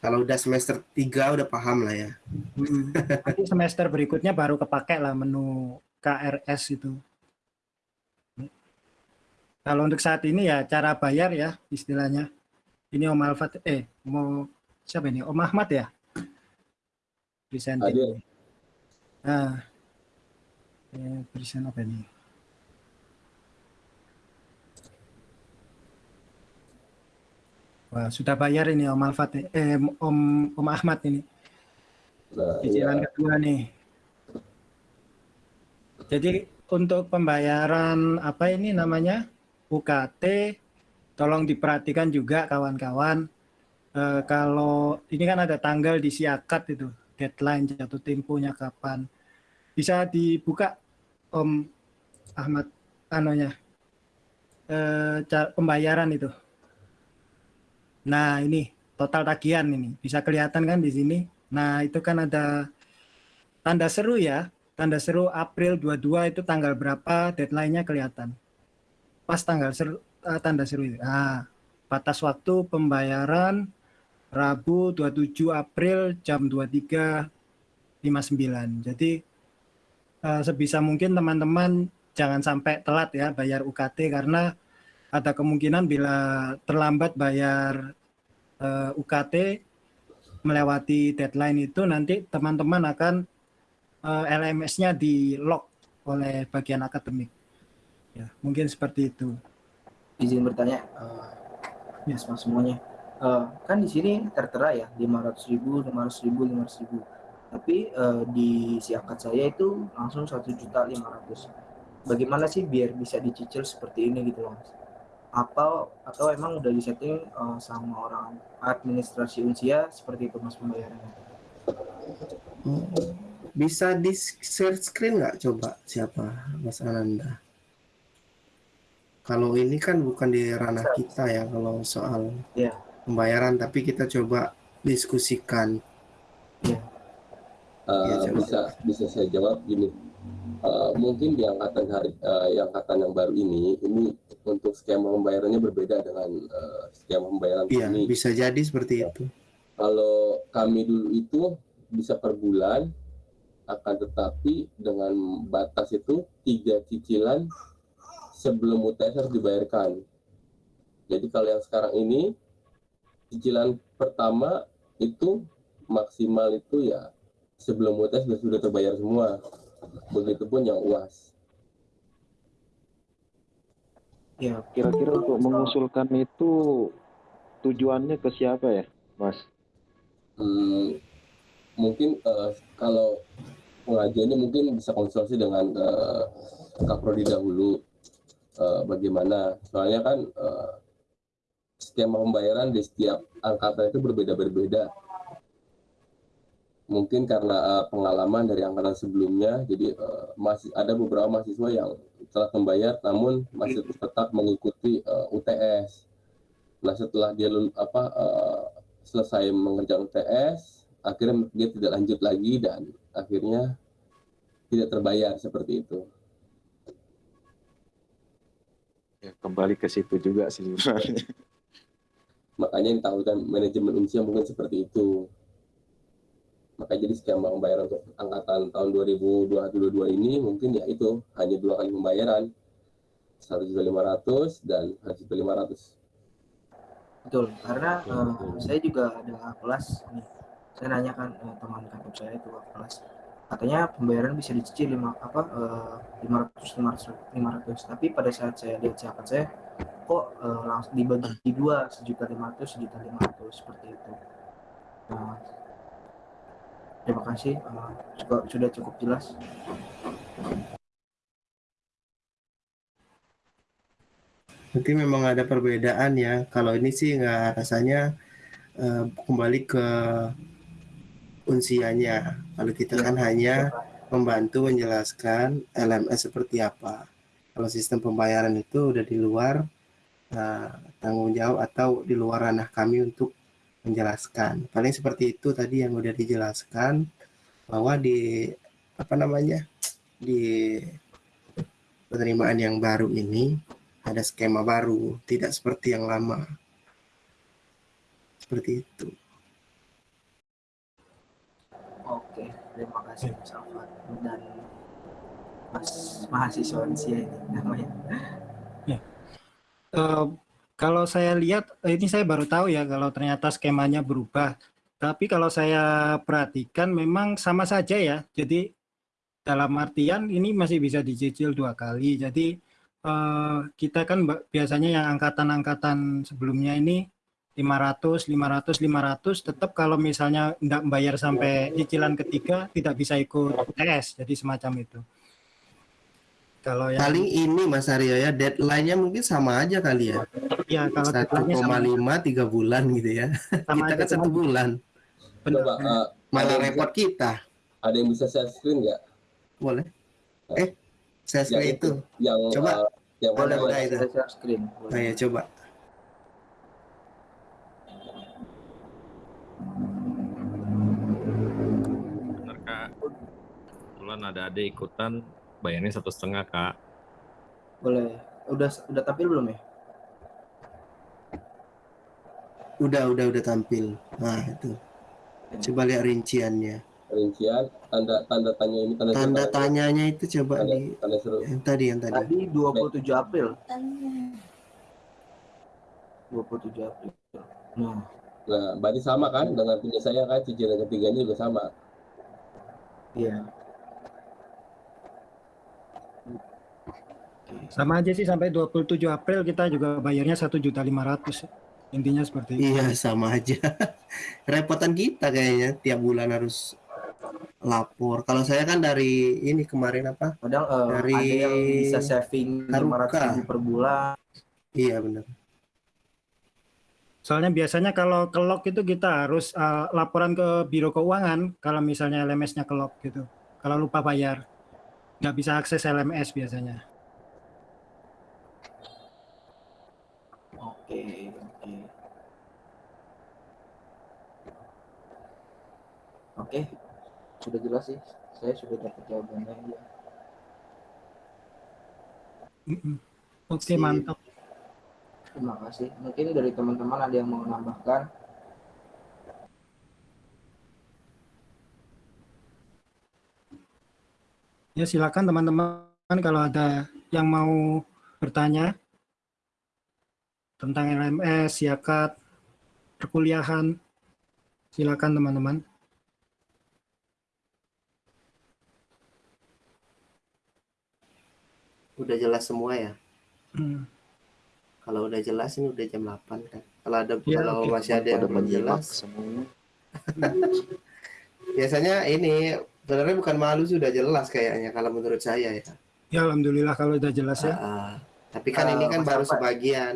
Kalau udah semester 3 udah paham lah ya. Hmm. Nanti semester berikutnya baru kepake lah menu KRS itu. Kalau untuk saat ini ya cara bayar ya istilahnya. Ini Om Alfat, eh mau siapa ini? Om Ahmad ya? Presenting. Nah, eh, present apa ini? Wah, sudah bayar ini Om Alfat, eh Om Om Ahmad ini. Nah, Cicilan iya. kedua nih. Jadi untuk pembayaran apa ini namanya? UKT tolong diperhatikan juga kawan-kawan eh, kalau ini kan ada tanggal di siakat itu deadline jatuh temponya kapan bisa dibuka Om Ahmad anonya eh, pembayaran itu. Nah ini total tagihan ini. Bisa kelihatan kan di sini? Nah itu kan ada tanda seru ya. Tanda seru April 22 itu tanggal berapa? Deadline-nya kelihatan. Pas tanggal seru, uh, tanda seru itu. Nah, batas waktu pembayaran Rabu 27 April jam 23.59. Jadi uh, sebisa mungkin teman-teman jangan sampai telat ya bayar UKT karena ada kemungkinan bila terlambat bayar uh, UKT melewati deadline itu nanti teman-teman akan uh, LMS-nya di lock oleh bagian akademik. Ya, mungkin seperti itu. Izin bertanya, uh, ya yes, semuanya. Uh, kan di sini tertera ya 500 ribu, 500 ribu, 500 ribu. Tapi uh, di siakat saya itu langsung satu juta 500. Bagaimana sih biar bisa dicicil seperti ini gitu mas? Apa atau emang udah disetting uh, sama orang administrasi unsia seperti itu mas pembayarannya? Bisa di share screen nggak coba siapa Mas Ananda? Kalau ini kan bukan di ranah kita ya kalau soal Iya. pembayaran, tapi kita coba diskusikan. Ya, coba. bisa bisa saya jawab gini. Eh, mungkin di angkatan hari eh, yang angkatan yang baru ini ini untuk skema pembayarannya berbeda dengan eh, skema pembayaran Iya, kami. bisa jadi seperti itu. Kalau kami dulu itu bisa per bulan, akan tetapi dengan batas itu tiga cicilan sebelum UTS harus dibayarkan. Jadi kalau yang sekarang ini cicilan pertama itu maksimal itu ya sebelum UTS sudah sudah terbayar semua. Begitupun yang UAS. Ya, Kira-kira untuk mengusulkan itu tujuannya ke siapa ya, Mas? Hmm, mungkin eh, kalau pengajiannya mungkin bisa konsultasi dengan eh, Kaprodi dahulu Eh, bagaimana soalnya kan eh, skema pembayaran di setiap angkatan itu berbeda-berbeda mungkin karena eh, pengalaman dari angkatan sebelumnya jadi eh, masih ada beberapa mahasiswa yang telah membayar namun masih tetap mengikuti eh, UTS nah setelah dia apa eh, selesai mengerjakan UTS akhirnya dia tidak lanjut lagi dan akhirnya tidak terbayar seperti itu. Ya, kembali ke situ juga sih sebenarnya. makanya yang ditawarkan manajemen usia mungkin seperti itu makanya jadi skema pembayaran untuk angkatan tahun 2022 ini mungkin ya itu hanya dua kali pembayaran satu juta lima ratus dan satu juta lima ratus Betul, karena eh, saya juga ada kelas nih. Saya nanyakan eh, teman kantor saya itu ke kelas. Katanya pembayaran bisa dicicil lima apa lima ratus lima ratus tapi pada saat saya lihat siapa saya kok eh, langsung dibagi dua sejuta lima ratus sejuta lima ratus seperti itu. Nah, terima kasih juga sudah cukup jelas. Nanti memang ada perbedaan ya. Kalau ini sih nggak rasanya eh, kembali ke unsianya. Kalau kita kan hanya membantu menjelaskan LMS seperti apa. Kalau sistem pembayaran itu udah di luar eh, tanggung jawab atau di luar ranah kami untuk menjelaskan. Paling seperti itu tadi yang udah dijelaskan bahwa di apa namanya di penerimaan yang baru ini ada skema baru, tidak seperti yang lama. Seperti itu. Oke, terima kasih Mas Alfat dan Mas mahasiswa ini namanya. Eh, kalau saya lihat eh, ini saya baru tahu ya kalau ternyata skemanya berubah. Tapi kalau saya perhatikan memang sama saja ya. Jadi dalam artian ini masih bisa dicicil dua kali. Jadi eh, kita kan biasanya yang angkatan-angkatan sebelumnya ini 500, 500, 500 tetap kalau misalnya tidak membayar sampai cicilan ketiga tidak bisa ikut UTS. Jadi semacam itu. Kalau yang Paling ini Mas Aryo ya, deadline-nya mungkin sama aja kali ya. ya kalau deadline-nya sama 1,5 tiga bulan gitu ya. Sama kita aja, kan satu sama. bulan. coba eh, Malah ada yang repot bisa- kita. ada yang bisa share screen nggak Boleh. Eh, saya yang screen itu itu. yang Coba. eh, yang Boleh, mana boleh ya? itu. Saya share screen. Nah, ya coba. Benar kak. Kebetulan ada adik ikutan bayarnya satu setengah kak. Boleh. Udah udah tampil belum ya? Udah, udah, udah tampil. Nah, itu. Coba lihat rinciannya. rincian tanda tanda tanya ini tanda Tanda seru- tanyanya itu coba tanda, di tanda seru yang tadi, yang tadi. Tadi 27 April. 27 April. Nah, nah berarti sama kan dengan punya saya kan cicilan ketiganya juga sama iya. Sama aja sih sampai 27 April kita juga bayarnya 1.500. Intinya seperti itu. Iya, sama aja. Repotan kita kayaknya tiap bulan harus lapor. Kalau saya kan dari ini kemarin apa? Kadang eh, Dari ada yang bisa saving Haruka. 500 ribu per bulan. Iya, benar. Soalnya biasanya kalau ke lock itu kita harus uh, laporan ke biro keuangan kalau misalnya LMS-nya ke lock gitu. kalau lupa bayar. Nggak bisa akses LMS biasanya. Oke, oke. Oke, sudah jelas sih. Saya sudah dapat jawabannya ya. Oke, mantap. Terima kasih. Mungkin dari teman-teman ada yang mau menambahkan. Ya, silakan teman-teman kalau ada yang mau bertanya tentang LMS, siakat, perkuliahan, silakan teman-teman. Udah jelas semua ya? Hmm. Kalau udah jelas ini udah jam 8 kan. Kalau ada Ya, kalau masih ada yang belum jelas. Biasanya ini sebenarnya bukan malu sudah jelas kayaknya kalau menurut saya ya. Ya, alhamdulillah kalau udah jelas ya. Ah, tapi kan Eh, ini kan Mas baru Alfred. sebagian.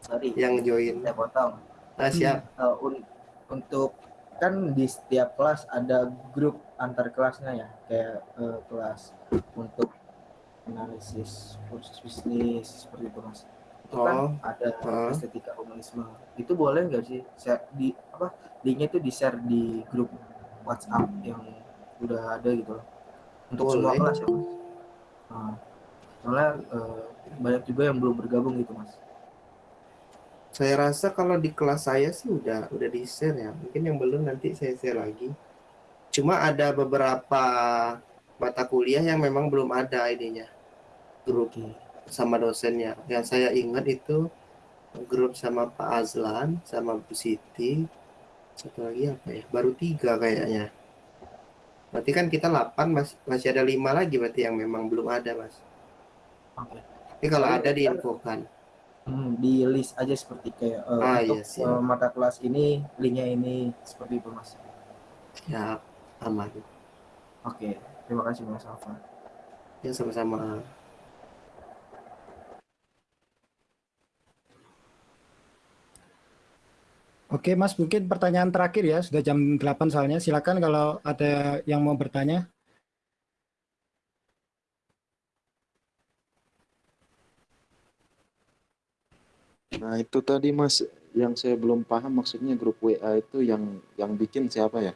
Sorry, yang join. saya potong. Ah, siap. Eh, un- untuk kan di setiap kelas ada grup antar kelasnya ya, kayak eh, kelas untuk analisis kursus bisnis seperti itu mas. Itu kan Oh, ada oh. estetika humanisme. Itu boleh nggak sih share di apa linknya itu di share di grup WhatsApp yang udah ada gitu loh. Untuk semua Boleh. kelas ya mas. Nah, soalnya eh, banyak juga yang belum bergabung gitu mas. Saya rasa kalau di kelas saya sih udah udah di share ya. Mungkin yang belum nanti saya share lagi. Cuma ada beberapa mata kuliah yang memang belum ada ininya grup sama dosennya. Yang saya ingat itu grup sama Pak Azlan sama Bu Siti. Satu lagi apa ya? Baru tiga kayaknya. Berarti kan kita 8 masih masih ada lima lagi berarti yang memang belum ada mas. Oke. Tapi kalau ada kan- diinfokan. Hmm, di list aja seperti kayak eh, Ah, untuk iya, siap. eh, mata kelas ini linknya ini seperti itu mas. Ya aman. Oke, terima kasih mas Alfa. Ya sama-sama. Oke, Mas, mungkin pertanyaan terakhir ya, sudah jam 8 soalnya. Silakan kalau ada yang mau bertanya. Nah itu tadi Mas yang saya belum paham maksudnya grup WA itu yang yang bikin siapa ya?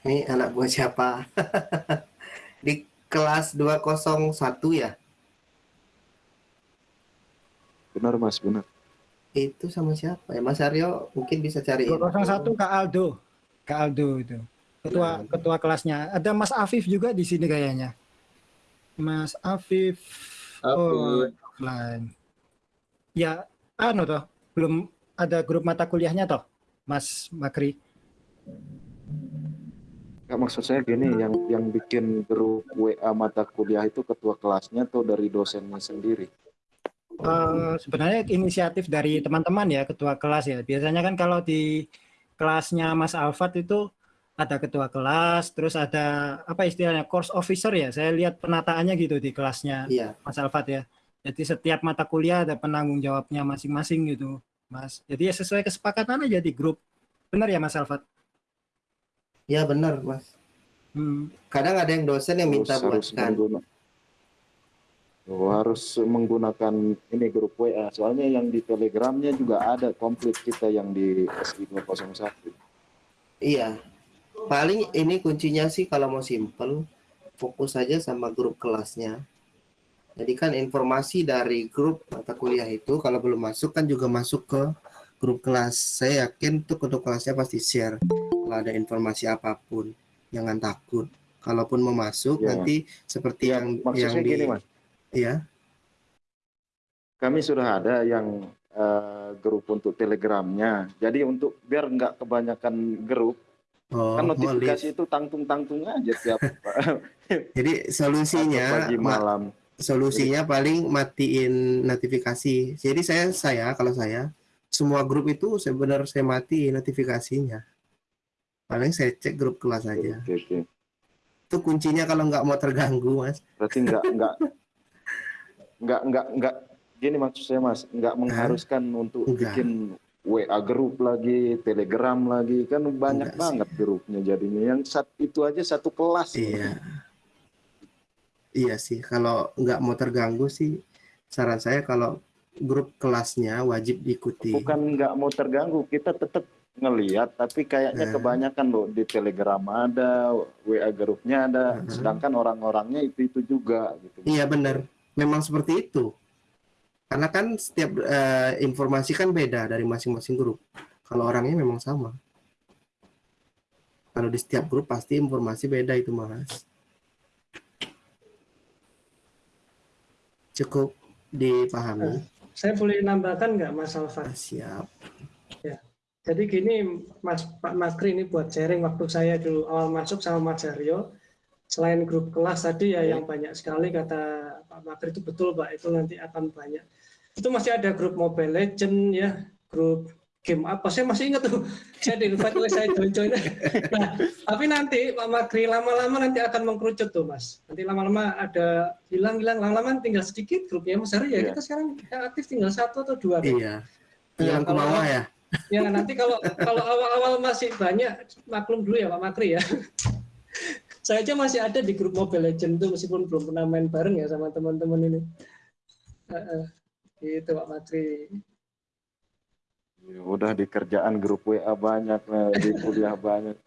Ini anak buah siapa? Di kelas 201 ya? Benar Mas, benar. Itu sama siapa ya? Mas Aryo mungkin bisa cari 201 Kak Aldo. Kak Aldo itu. Ketua ketua kelasnya. Ada Mas Afif juga di sini kayaknya. Mas Afif. Oh, offline. Ya, anu toh, belum ada grup mata kuliahnya toh, Mas Makri. Nggak, maksud saya gini, yang yang bikin grup WA mata kuliah itu ketua kelasnya atau dari dosennya sendiri? Eh, sebenarnya inisiatif dari teman-teman ya, ketua kelas ya. Biasanya kan kalau di kelasnya Mas Alfat itu ada ketua kelas, terus ada apa istilahnya course officer ya. Saya lihat penataannya gitu di kelasnya Iya. Mas Alfat ya. Jadi setiap mata kuliah ada penanggung jawabnya masing-masing gitu, Mas. Jadi ya sesuai kesepakatan aja di grup. Benar ya Mas Alfat? Ya benar Mas. Hmm. Kadang ada yang dosen yang minta buatkan. Oh, harus menggunakan ini grup WA. Soalnya yang di Telegramnya juga ada komplit kita yang di SI 201. Iya. Paling ini kuncinya sih kalau mau simple, fokus saja sama grup kelasnya. Jadi kan informasi dari grup mata kuliah itu kalau belum masuk kan juga masuk ke grup kelas. Saya yakin tuh grup kelasnya pasti share kalau ada informasi apa pun. Jangan takut. Kalaupun mau masuk Ya. nanti seperti yang yang Maksudnya di gini Mas, ya. kami sudah ada yang eh, grup untuk Telegramnya. Jadi untuk biar nggak kebanyakan grup, Oh, kan notifikasi itu tangtung-tangtung aja tiap Jadi solusinya pagi ma- malam. solusinya paling matiin notifikasi. Jadi saya saya kalau saya semua grup itu sebenarnya saya mati notifikasinya. Paling saya cek grup kelas aja. Oke, oke. Itu kuncinya kalau nggak mau terganggu, Mas. Berarti nggak nggak nggak nggak nggak gini maksud saya mas, nggak mengharuskan untuk Enggak. bikin WA grup lagi, Telegram lagi, kan banyak Enggak sih. banget grupnya jadinya. Yang sat, itu aja satu kelas. Iya. Iya sih, kalau nggak mau terganggu sih, saran saya kalau grup kelasnya wajib diikuti. Bukan nggak mau terganggu, kita tetap ngelihat, tapi kayaknya Nah. kebanyakan loh di Telegram ada, WA grupnya ada, Mhm. sedangkan orang-orangnya itu itu juga gitu. Iya benar, memang seperti itu. Karena kan setiap eh, informasi kan beda dari masing-masing grup. Kalau orangnya memang sama. Kalau di setiap grup pasti informasi beda itu mas. Cukup dipahami. Saya boleh nambahkan nggak Mas Alfat? Siap. Ya. Jadi gini Mas Pak Makri ini buat sharing waktu saya dulu awal masuk sama Mas Aryo. Selain grup kelas tadi ya yang banyak sekali kata Pak Makri itu betul Pak itu nanti akan banyak. Itu masih ada grup Mobile Legend ya, grup game apa saya masih ingat tuh saya di invite oleh saya join join nah tapi nanti Pak Makri lama-lama nanti akan mengkerucut tuh mas nanti lama-lama ada hilang-hilang lama-lama tinggal sedikit grupnya mas Aryo ya Iya. kita sekarang yang aktif tinggal satu atau dua. Iya. Hilang ke kalau- bawah ya. Ya nanti kalau kalau awal-awal masih banyak maklum dulu ya Pak Makri ya. Saya aja masih ada di grup Mobile Legend tuh meskipun belum pernah main bareng ya sama teman-teman ini. Heeh. Gitu Pak Makri. Ya udah di kerjaan grup WA banyak, nah, di kuliah banyak.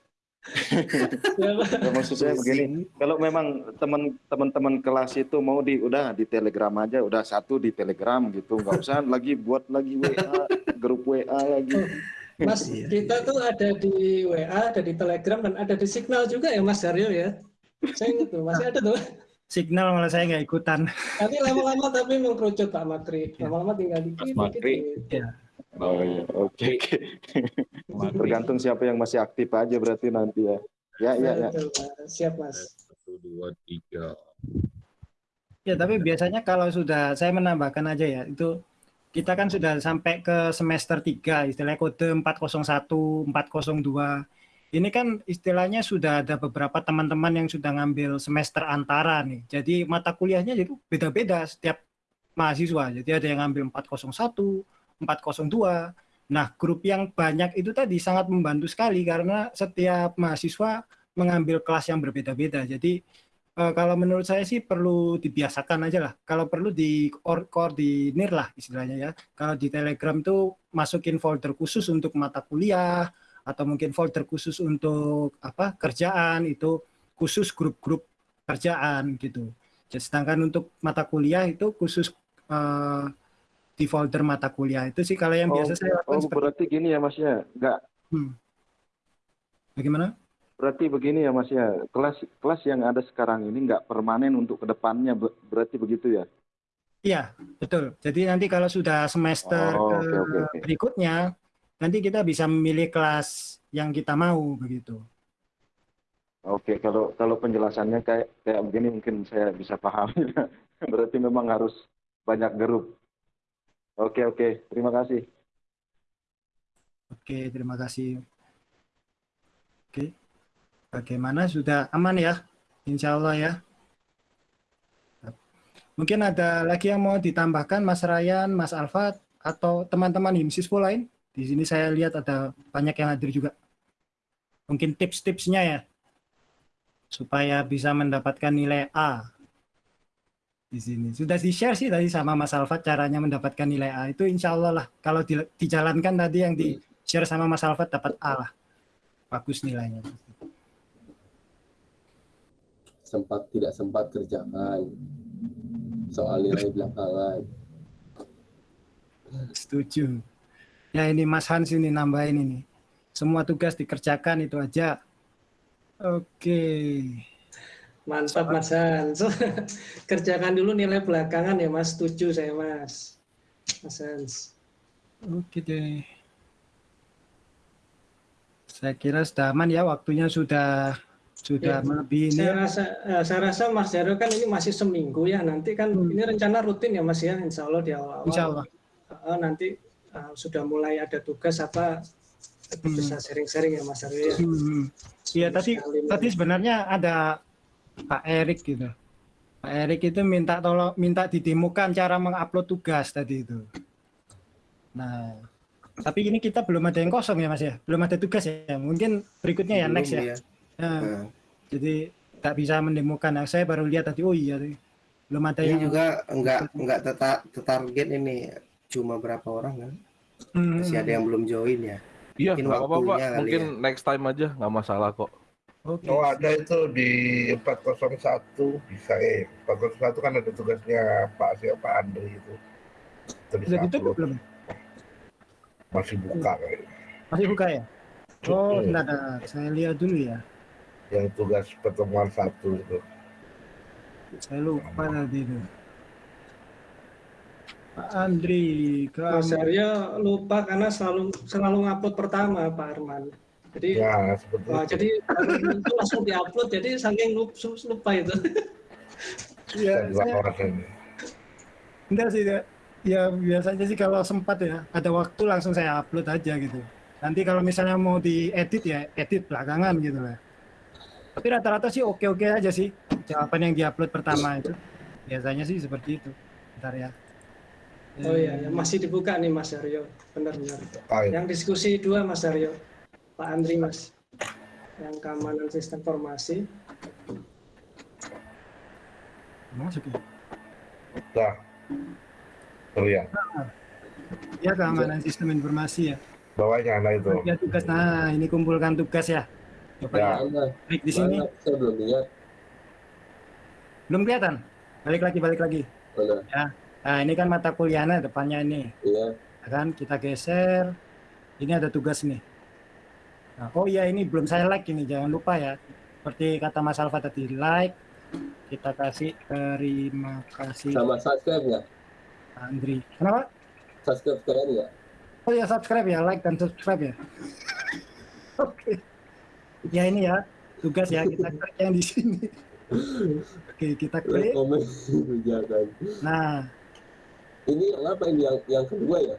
Ya. Ya, maksud saya begini, kalau memang teman teman-teman kelas itu mau di udah di Telegram aja, udah satu di Telegram gitu, nggak usah lagi buat lagi WA, grup WA lagi. Mas, Iya, kita tuh ada di WA, ada di Telegram dan ada di Signal juga ya Mas Daryo ya. Saya ingat tuh, masih ada tuh. Signal malah saya nggak ikutan. Nanti lama-lama tapi mengkerucut Pak Makri. Lama-lama tinggal dikit, Mas Makri. dikit. Ya. Oh iya, oke oke. Tergantung siapa yang masih aktif aja berarti nanti ya. Ya ya ya. Siap Mas. Satu, dua, tiga. Ya, tapi biasanya kalau sudah saya menambahkan aja ya, itu kita kan sudah sampai ke semester 3, istilahnya kode 401, 402. Ini kan istilahnya sudah ada beberapa teman-teman yang sudah ngambil semester antara nih. Jadi mata kuliahnya itu beda-beda setiap mahasiswa. Jadi ada yang ngambil 401, 402. Nah, grup yang banyak itu tadi sangat membantu sekali karena setiap mahasiswa mengambil kelas yang berbeda-beda. Jadi Eh, kalau menurut saya sih perlu dibiasakan aja lah. Kalau perlu di koor- koordinir lah istilahnya ya. Kalau di Telegram tuh masukin folder khusus untuk mata kuliah atau mungkin folder khusus untuk apa kerjaan itu khusus grup-grup kerjaan gitu. Jadi, sedangkan untuk mata kuliah itu khusus eh, di folder mata kuliah itu sih kalau yang Oh, biasa saya lakukan oh seperti berarti gini ya Mas ya, nggak Hmm. Bagaimana? Berarti begini ya Mas ya, kelas kelas yang ada sekarang ini nggak permanen untuk ke depannya, ber- berarti begitu ya? Iya, betul. Jadi nanti kalau sudah semester Oh, oke, oke. berikutnya, nanti kita bisa memilih kelas yang kita mau begitu. Oke, kalau kalau penjelasannya kayak kayak begini mungkin saya bisa pahami. Berarti memang harus banyak grup. Oke, oke. Terima kasih. Oke, terima kasih. Oke, bagaimana? Sudah aman ya? Insya Allah ya. Mungkin ada lagi yang mau ditambahkan, Mas Ryan, Mas Alfat, atau teman-teman Himsispo lain? Di sini saya lihat ada banyak yang hadir juga. Mungkin tips-tipsnya ya, supaya bisa mendapatkan nilai A di sini. Sudah di-share sih tadi sama Mas Alfat caranya mendapatkan nilai A. Itu insya Allah lah. Kalau di- dijalankan tadi yang di-share sama Mas Alfat dapat A lah. Bagus nilainya. Sempat tidak sempat kerjakan soal nilai belakangan Setuju. Ya ini Mas Hans ini nambahin ini. Semua tugas dikerjakan itu aja. Oke. Mantap Mas Hans. Kerjakan dulu nilai belakangan ya Mas. Setuju saya Mas. Mas Hans. Oke deh. Saya kira sudah aman ya waktunya sudah sudah Ya, melebihi ini. Saya rasa, eh, saya rasa Mas Jaro kan ini masih seminggu ya. Nanti kan ini rencana rutin ya Mas ya. Insya Allah di awal-awal. Hmm. Insya Allah. Eh, nanti eh, sudah mulai ada tugas apa kita bisa sharing-sharing ya Mas Aryo ya. Hmm. Iya tadi tadi sebenarnya ada Pak Erik gitu. Pak Erik itu minta tolong minta didemokan cara mengupload tugas tadi itu. Nah, Tapi ini kita belum ada yang kosong ya Mas ya, belum ada tugas ya. Mungkin berikutnya ya Belum next ya. ya. Nah, Nah, Jadi tak bisa mendemokan. Nah, saya baru lihat tadi. Oh iya, belum ada ini yang. juga enggak enggak teta- target ini cuma berapa orang kan? Hmm, Masih ada yang belum join ya. Iya, Mungkin nggak waktunya kali Mungkin ya. next time aja, nggak masalah kok. Oke. Oh ada itu di 401 bisa eh 401 kan ada tugasnya Pak siapa Andri itu. Itu Sudah ditutup upload. belum? Masih buka kayaknya. Masih buka ya? Oh, sebentar. saya lihat dulu ya. Yang tugas pertemuan satu itu. Saya lupa tadi itu. Pak Andri, Mas kamu Aryo lupa karena selalu selalu ngupload pertama Pak Arman. Jadi Ya seperti wah, itu. jadi itu langsung diupload jadi saking lupa, lupa itu. Iya, enggak sih ya. Ya biasanya sih kalau sempat ya, ada waktu langsung saya upload aja gitu. Nanti kalau misalnya mau diedit ya edit belakangan gitu lah. Tapi rata-rata sih oke-oke aja sih jawaban yang diupload pertama itu. Biasanya sih seperti itu. Bentar ya. Oh iya, ya, masih dibuka nih Mas Aryo. Benar-benar. Ah, iya. Yang diskusi dua Mas Aryo. Pak Andri Mas. Yang keamanan sistem informasi. Masuk ya. Dah. Terlihat. Ya keamanan sistem informasi ya. Bawahnya nah itu. Ya tugas. Nah, ini kumpulkan tugas ya. Ya. ya. Klik di sini. Saya belum lihat. Belum kelihatan. Balik lagi, balik lagi. Mana? Ya. Nah, ini kan mata kuliahnya depannya ini. Iya. Ya kan kita geser. Ini ada tugas nih. Nah, oh iya ini belum saya like ini, jangan lupa ya. Seperti kata Mas Alfa tadi, like. Kita kasih terima kasih Sama subscribe nggak? Andri. Kenapa? Subscribe sekalian nggak? Oh ya subscribe ya, like dan subscribe ya. Oke. Ya ini ya, tugas ya kita klik yang di sini. Oke, kita klik. Nah, Ini yang apa ini? Yang yang kedua ya?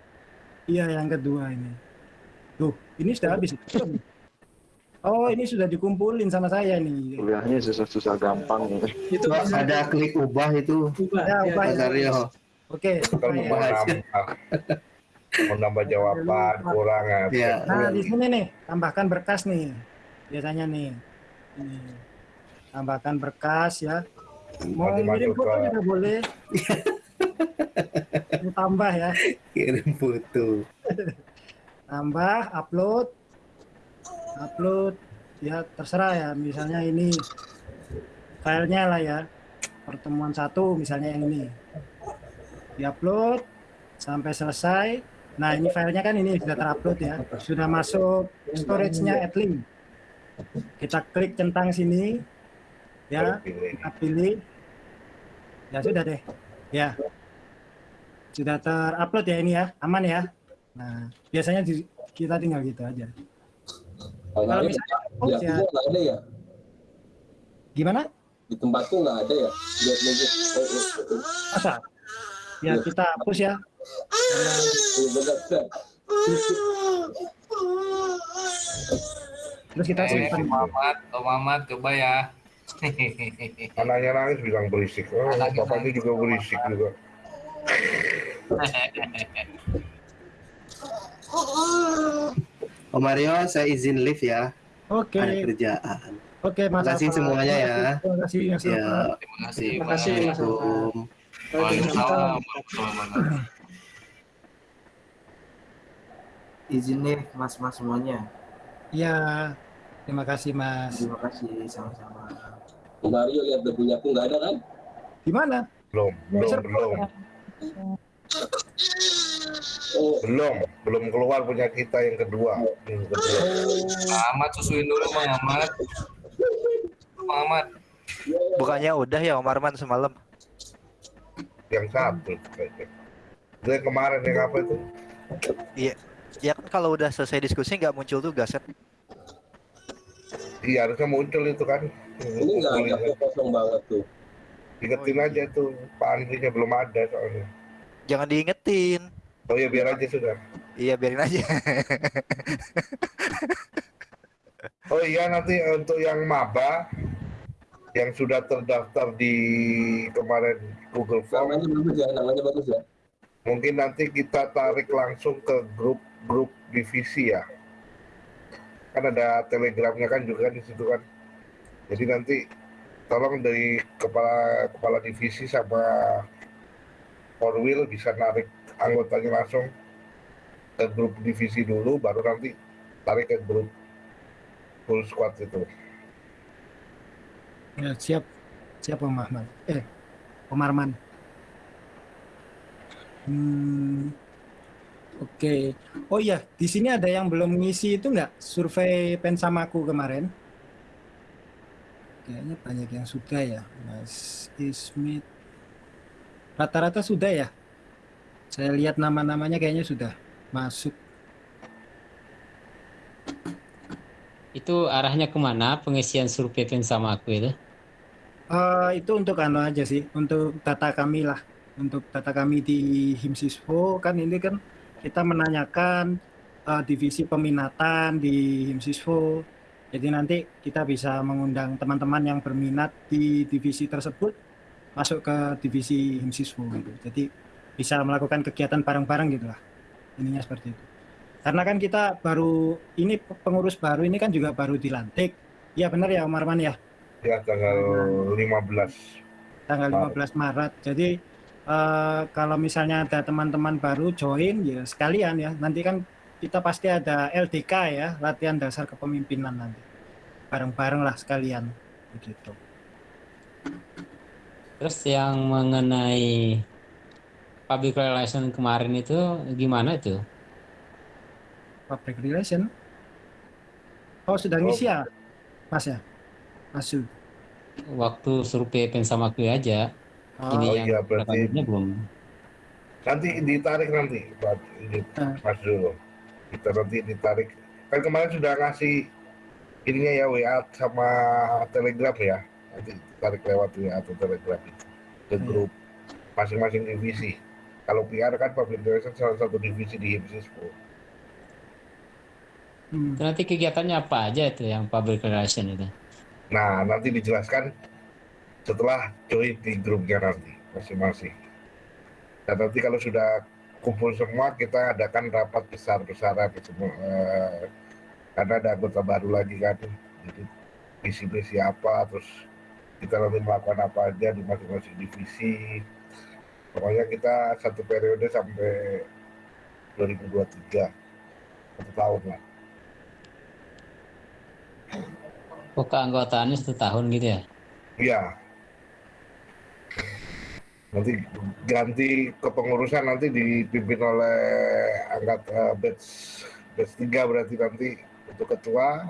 iya yang kedua ini. Tuh, ini sudah habis. Oh, ini sudah dikumpulin sama saya nih. Kuliahnya susah-susah gampang. Itu Wah, ada klik ubah itu. diubah. Ya, Ya, ubah ya. Oke. Saya- mau nambah, mau nambah jawaban kurang ya. Ya. Nah, di sini nih, tambahkan berkas nih. Biasanya nih. Ini. Tambahkan berkas ya. Mau ngirim foto juga boleh. Tambah ya. Kirim foto. Tambah, upload. Upload. Ya, terserah ya. Misalnya ini filenya lah ya. Pertemuan satu misalnya yang ini. Diupload sampai selesai. Nah, ini filenya kan ini sudah terupload ya. Sudah masuk storage-nya Adlink. Kita klik centang sini. Ya, kita pilih. Ya sudah deh. Ya. Sudah terupload ya ini ya. Aman ya. Nah, biasanya di- kita tinggal gitu aja. Kalau Kalau misalnya aku ya, ada ya? gimana? Di tempatku nggak ada ya? Nunggu. Masa? Ya kita hapus ya. Bentar. Terus kita Eh, simpan. Om Mamat, Om Mamat, coba ya. Anaknya nangis bilang berisik. Oh, bapaknya juga berisik juga. Om Mario, saya izin live ya. Oke. Ada kerjaan. Oke, Mas. Terima kasih semuanya ya. Terima kasih Ya. Terima kasih. Terima kasih. Assalamualaikum. Waalaikumsalam. Izin nih mas-mas semuanya. Iya. Terima kasih Mas. Terima kasih sama-sama. Mario lihat debunya aku nggak ada kan? Gimana? Belum, belum, belum. Oh, Belum, belum keluar punya kita yang kedua. Yang kedua. Mamat susuin dulu Bang Mamat. Bang. Bukannya udah ya Om Arman semalam? Yang satu. yang kemarin yang apa itu? Iya. Ya kan kalau udah selesai diskusi nggak muncul tugas kan? Iya harusnya muncul itu kan. ini nggak ada kosong banget tuh. Ingetin aja tuh Pak Andrinya belum ada soalnya. Jangan diingetin. Oh ya biar aja sudah. Iya biarin aja. Oh iya nanti untuk yang maba yang sudah terdaftar di kemarin Google Form Namanya bagus ya, namanya bagus ya. mungkin nanti kita tarik langsung ke grup grup divisi ya. Kan ada telegramnya kan juga di situ kan. Jadi nanti tolong dari kepala kepala divisi sama Orwil bisa narik anggotanya langsung ke grup divisi dulu, baru nanti tarik ke grup full squad itu. Ya, siap. Siap Om Ahmad. Eh, Om Arman. Hmm, Oke. Oh iya, di sini ada yang belum ngisi itu nggak survei Pensamaku kemarin? Kayaknya banyak yang sudah ya, Mas Ismit. Rata-rata sudah ya. Saya lihat nama-namanya kayaknya sudah masuk. Itu arahnya ke mana pengisian survei sama aku itu? Eh, itu untuk anu aja sih, untuk data kami lah, untuk data kami di Himsiswo kan ini kan kita menanyakan eh, divisi peminatan di Himsiswo. Jadi nanti kita bisa mengundang teman-teman yang berminat di divisi tersebut masuk ke divisi Himsiswo gitu. Jadi bisa melakukan kegiatan bareng-bareng gitu lah. Ininya seperti itu. Karena kan kita baru ini pengurus baru ini kan juga baru dilantik. Iya benar ya Om Arman ya? Ya tanggal 15 tanggal 15 Maret. Jadi eh, kalau misalnya ada teman-teman baru join ya sekalian ya. Nanti kan kita pasti ada LDK ya, latihan dasar kepemimpinan nanti. Bareng-bareng lah sekalian begitu. Terus yang mengenai public relation kemarin itu gimana itu? Public relation. Oh, sudah ngisi ya? Mas ya? Masuk. Waktu survei pensamaku aja. Oh, Ini oh yang iya, berarti- belum. nanti ditarik nanti Pak ini Mas Zul. Kita nanti ditarik. Kan kemarin sudah ngasih ininya ya WA sama Telegram ya. Nanti ditarik lewat WA atau Telegram itu. Ke grup masing-masing divisi. Kalau PR kan public relation salah satu divisi di HIMSISPO. Hmm. Nanti kegiatannya apa aja itu yang public relation itu? nah nanti dijelaskan setelah join di grupnya nanti masing-masing dan nanti kalau sudah kumpul semua kita adakan rapat besar-besaran semua eh, karena ada anggota baru lagi kan jadi visi-visi apa terus kita nanti melakukan apa aja di masing-masing divisi pokoknya kita satu periode sampai 2023 satu tahun lah Oh keanggotaannya satu tahun gitu ya? Iya. Nanti ganti kepengurusan nanti dipimpin oleh angkat eh, batch batch 3 berarti nanti untuk ketua.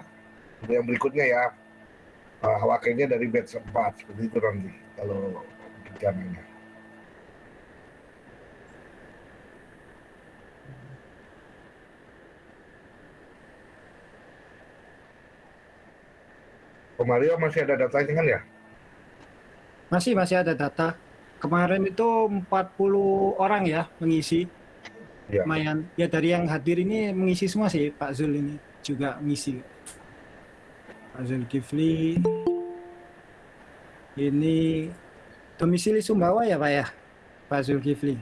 Yang berikutnya ya eh, wakilnya dari batch 4 seperti itu nanti kalau rencananya. Mario masih ada datanya kan ya? Masih masih ada data. Kemarin itu 40 orang ya mengisi. Ya. Lumayan. Ya dari yang hadir ini mengisi semua sih Pak Zul ini juga mengisi. Pak Zul Kifli. Ini domisili Sumbawa ya Pak ya? Pak Zulkifli.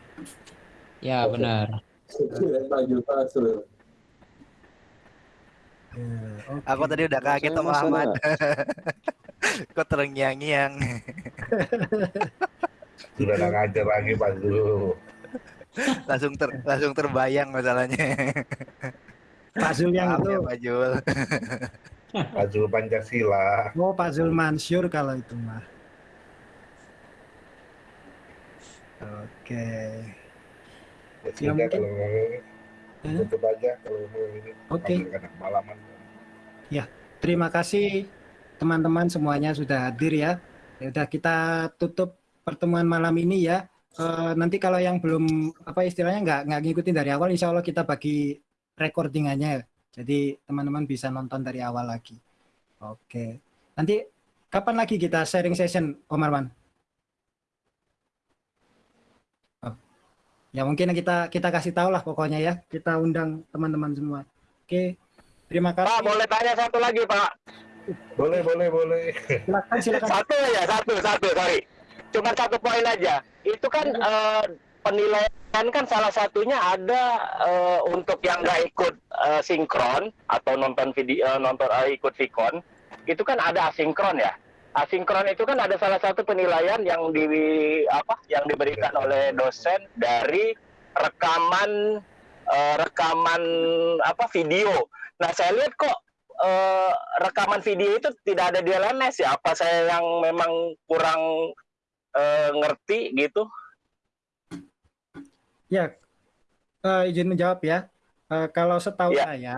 Ya benar. Maju Fasul. Aku tadi udah kaget sama Ahmad. Kok terngiang-ngiang. Sudah nggak ngajar lagi Pak Zul. langsung ter langsung terbayang masalahnya. Pak Zul yang Maaf itu. ya, Pak Jul. Pak Zul Pancasila. Oh Pak Zul Mansur kalau itu mah. Oke. Ya Ya, sudah mungkin- kalau tutup aja kalau mau ini. Oke. Anak malaman. Ya, terima kasih teman-teman semuanya sudah hadir ya. Ya udah kita tutup pertemuan malam ini ya. Eh, nanti kalau yang belum apa istilahnya nggak nggak ngikutin dari awal, insya Allah kita bagi recordingannya. Jadi teman-teman bisa nonton dari awal lagi. Oke. Nanti kapan lagi kita sharing session, Om Arman? Oh. Ya mungkin kita kita kasih tahu lah pokoknya ya. Kita undang teman-teman semua. Oke. Terima kasih. Pak, boleh tanya satu lagi, Pak? Boleh, boleh, boleh. Silakan, silakan. Satu ya, satu, satu, sorry. Cuma satu poin aja. Itu kan eh, penilaian kan salah satunya ada eh, untuk yang nggak ikut eh, sinkron atau nonton video eh, nonton eh, ikut Vicon itu kan ada asinkron ya asinkron itu kan ada salah satu penilaian yang di apa yang diberikan oleh dosen dari rekaman eh, rekaman apa video nah saya lihat kok eh, rekaman video itu tidak ada di LMS ya apa saya yang memang kurang eh, ngerti gitu Ya, eh, izin menjawab ya. Eh, kalau setahu Ya. saya,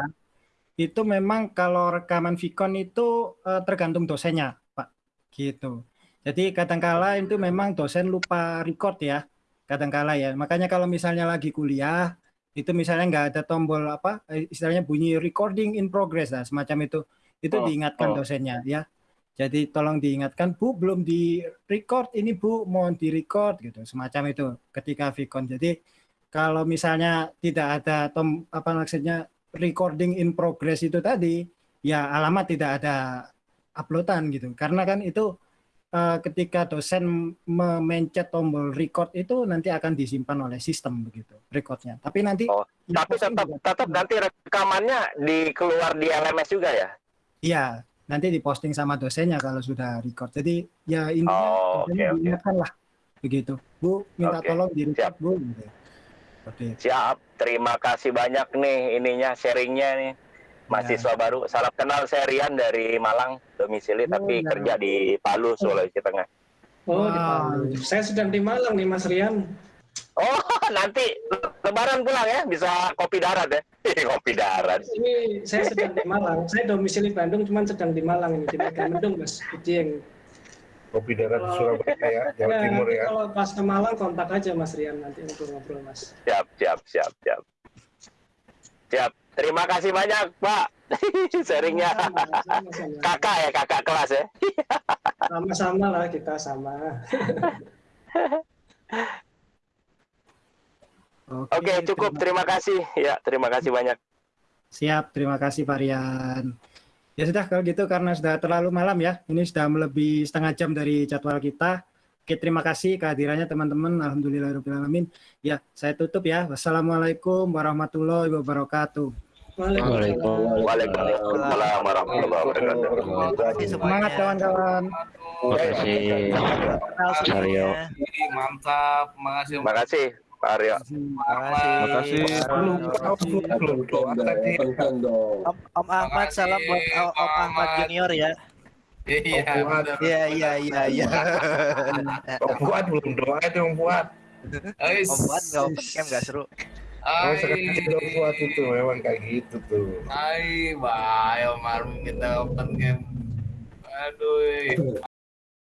itu memang kalau rekaman Vicon itu eh, tergantung dosennya, Pak. Gitu. Jadi kadangkala itu memang dosen lupa record ya, kadangkala ya. Makanya kalau misalnya lagi kuliah, itu misalnya nggak ada tombol apa, eh, istilahnya bunyi recording in progress lah, semacam itu. Itu Oh, diingatkan oh. dosennya ya. Jadi tolong diingatkan, Bu, belum di record ini Bu, mohon di record gitu, semacam itu ketika Vicon. Jadi kalau misalnya tidak ada tom apa maksudnya recording in progress itu tadi, ya alamat tidak ada uploadan gitu. Karena kan itu eh, ketika dosen memencet tombol record itu nanti akan disimpan oleh sistem begitu recordnya. Tapi nanti Oh, tapi tetap tetap nanti rekamannya di keluar di LMS juga ya Iya, nanti diposting sama dosennya kalau sudah record. Jadi ya intinya Oh, oke. diingatkan lah begitu. Bu, minta Oke, tolong di record Bu. Gitu. Oke. Siap, terima kasih banyak nih ininya sharingnya nih. Mahasiswa baru, salam kenal saya Rian dari Malang, domisili tapi ya. kerja di Palu, Sulawesi Tengah. Oh, di Palu. Saya sedang di Malang nih, Mas Rian. Oh, nanti lebaran pulang ya, bisa kopi darat ya. kopi darat. Ini saya sedang di Malang. Saya domisili Bandung, cuman sedang di Malang ini di Megamendung, Mas. Dieng. Kopi darat di Surabaya ya, Jawa Nah, Timur ya. Kalau pas ke Malang kontak aja Mas Rian nanti ngobrol-ngobrol Mas. Siap, siap, siap, siap. Siap. Terima kasih banyak, Pak. Sharingnya. kakak ya, kakak kelas ya. Sama-sama lah kita sama. Oke, cukup. Terima kasih. Ya, terima kasih banyak. Siap, terima kasih Pak Rian. Ya sudah kalau gitu karena sudah terlalu malam ya. Ini sudah melebihi setengah jam dari jadwal kita. Oke, terima kasih kehadirannya teman-teman. Alhamdulillahirobbilalamin. Ya, saya tutup ya. Wassalamualaikum warahmatullahi wabarakatuh. Waalaikumsalam warahmatullahi wabarakatuh. Semangat kawan-kawan. Terima kasih. Aryo. Mantap, makasih. Makasih, Pak Aryo. Makasih. Om, Om Ahmad salam buat Om, Ahmad Junior ya. Iya. Iya iya iya iya. Om Fuad belum doa itu Om Fuad. Om Fuad nggak open cam nggak seru. Oh, sekali Om Fuad itu memang kayak gitu tuh. Hai, bye, Om Armin kita open game. Aduh.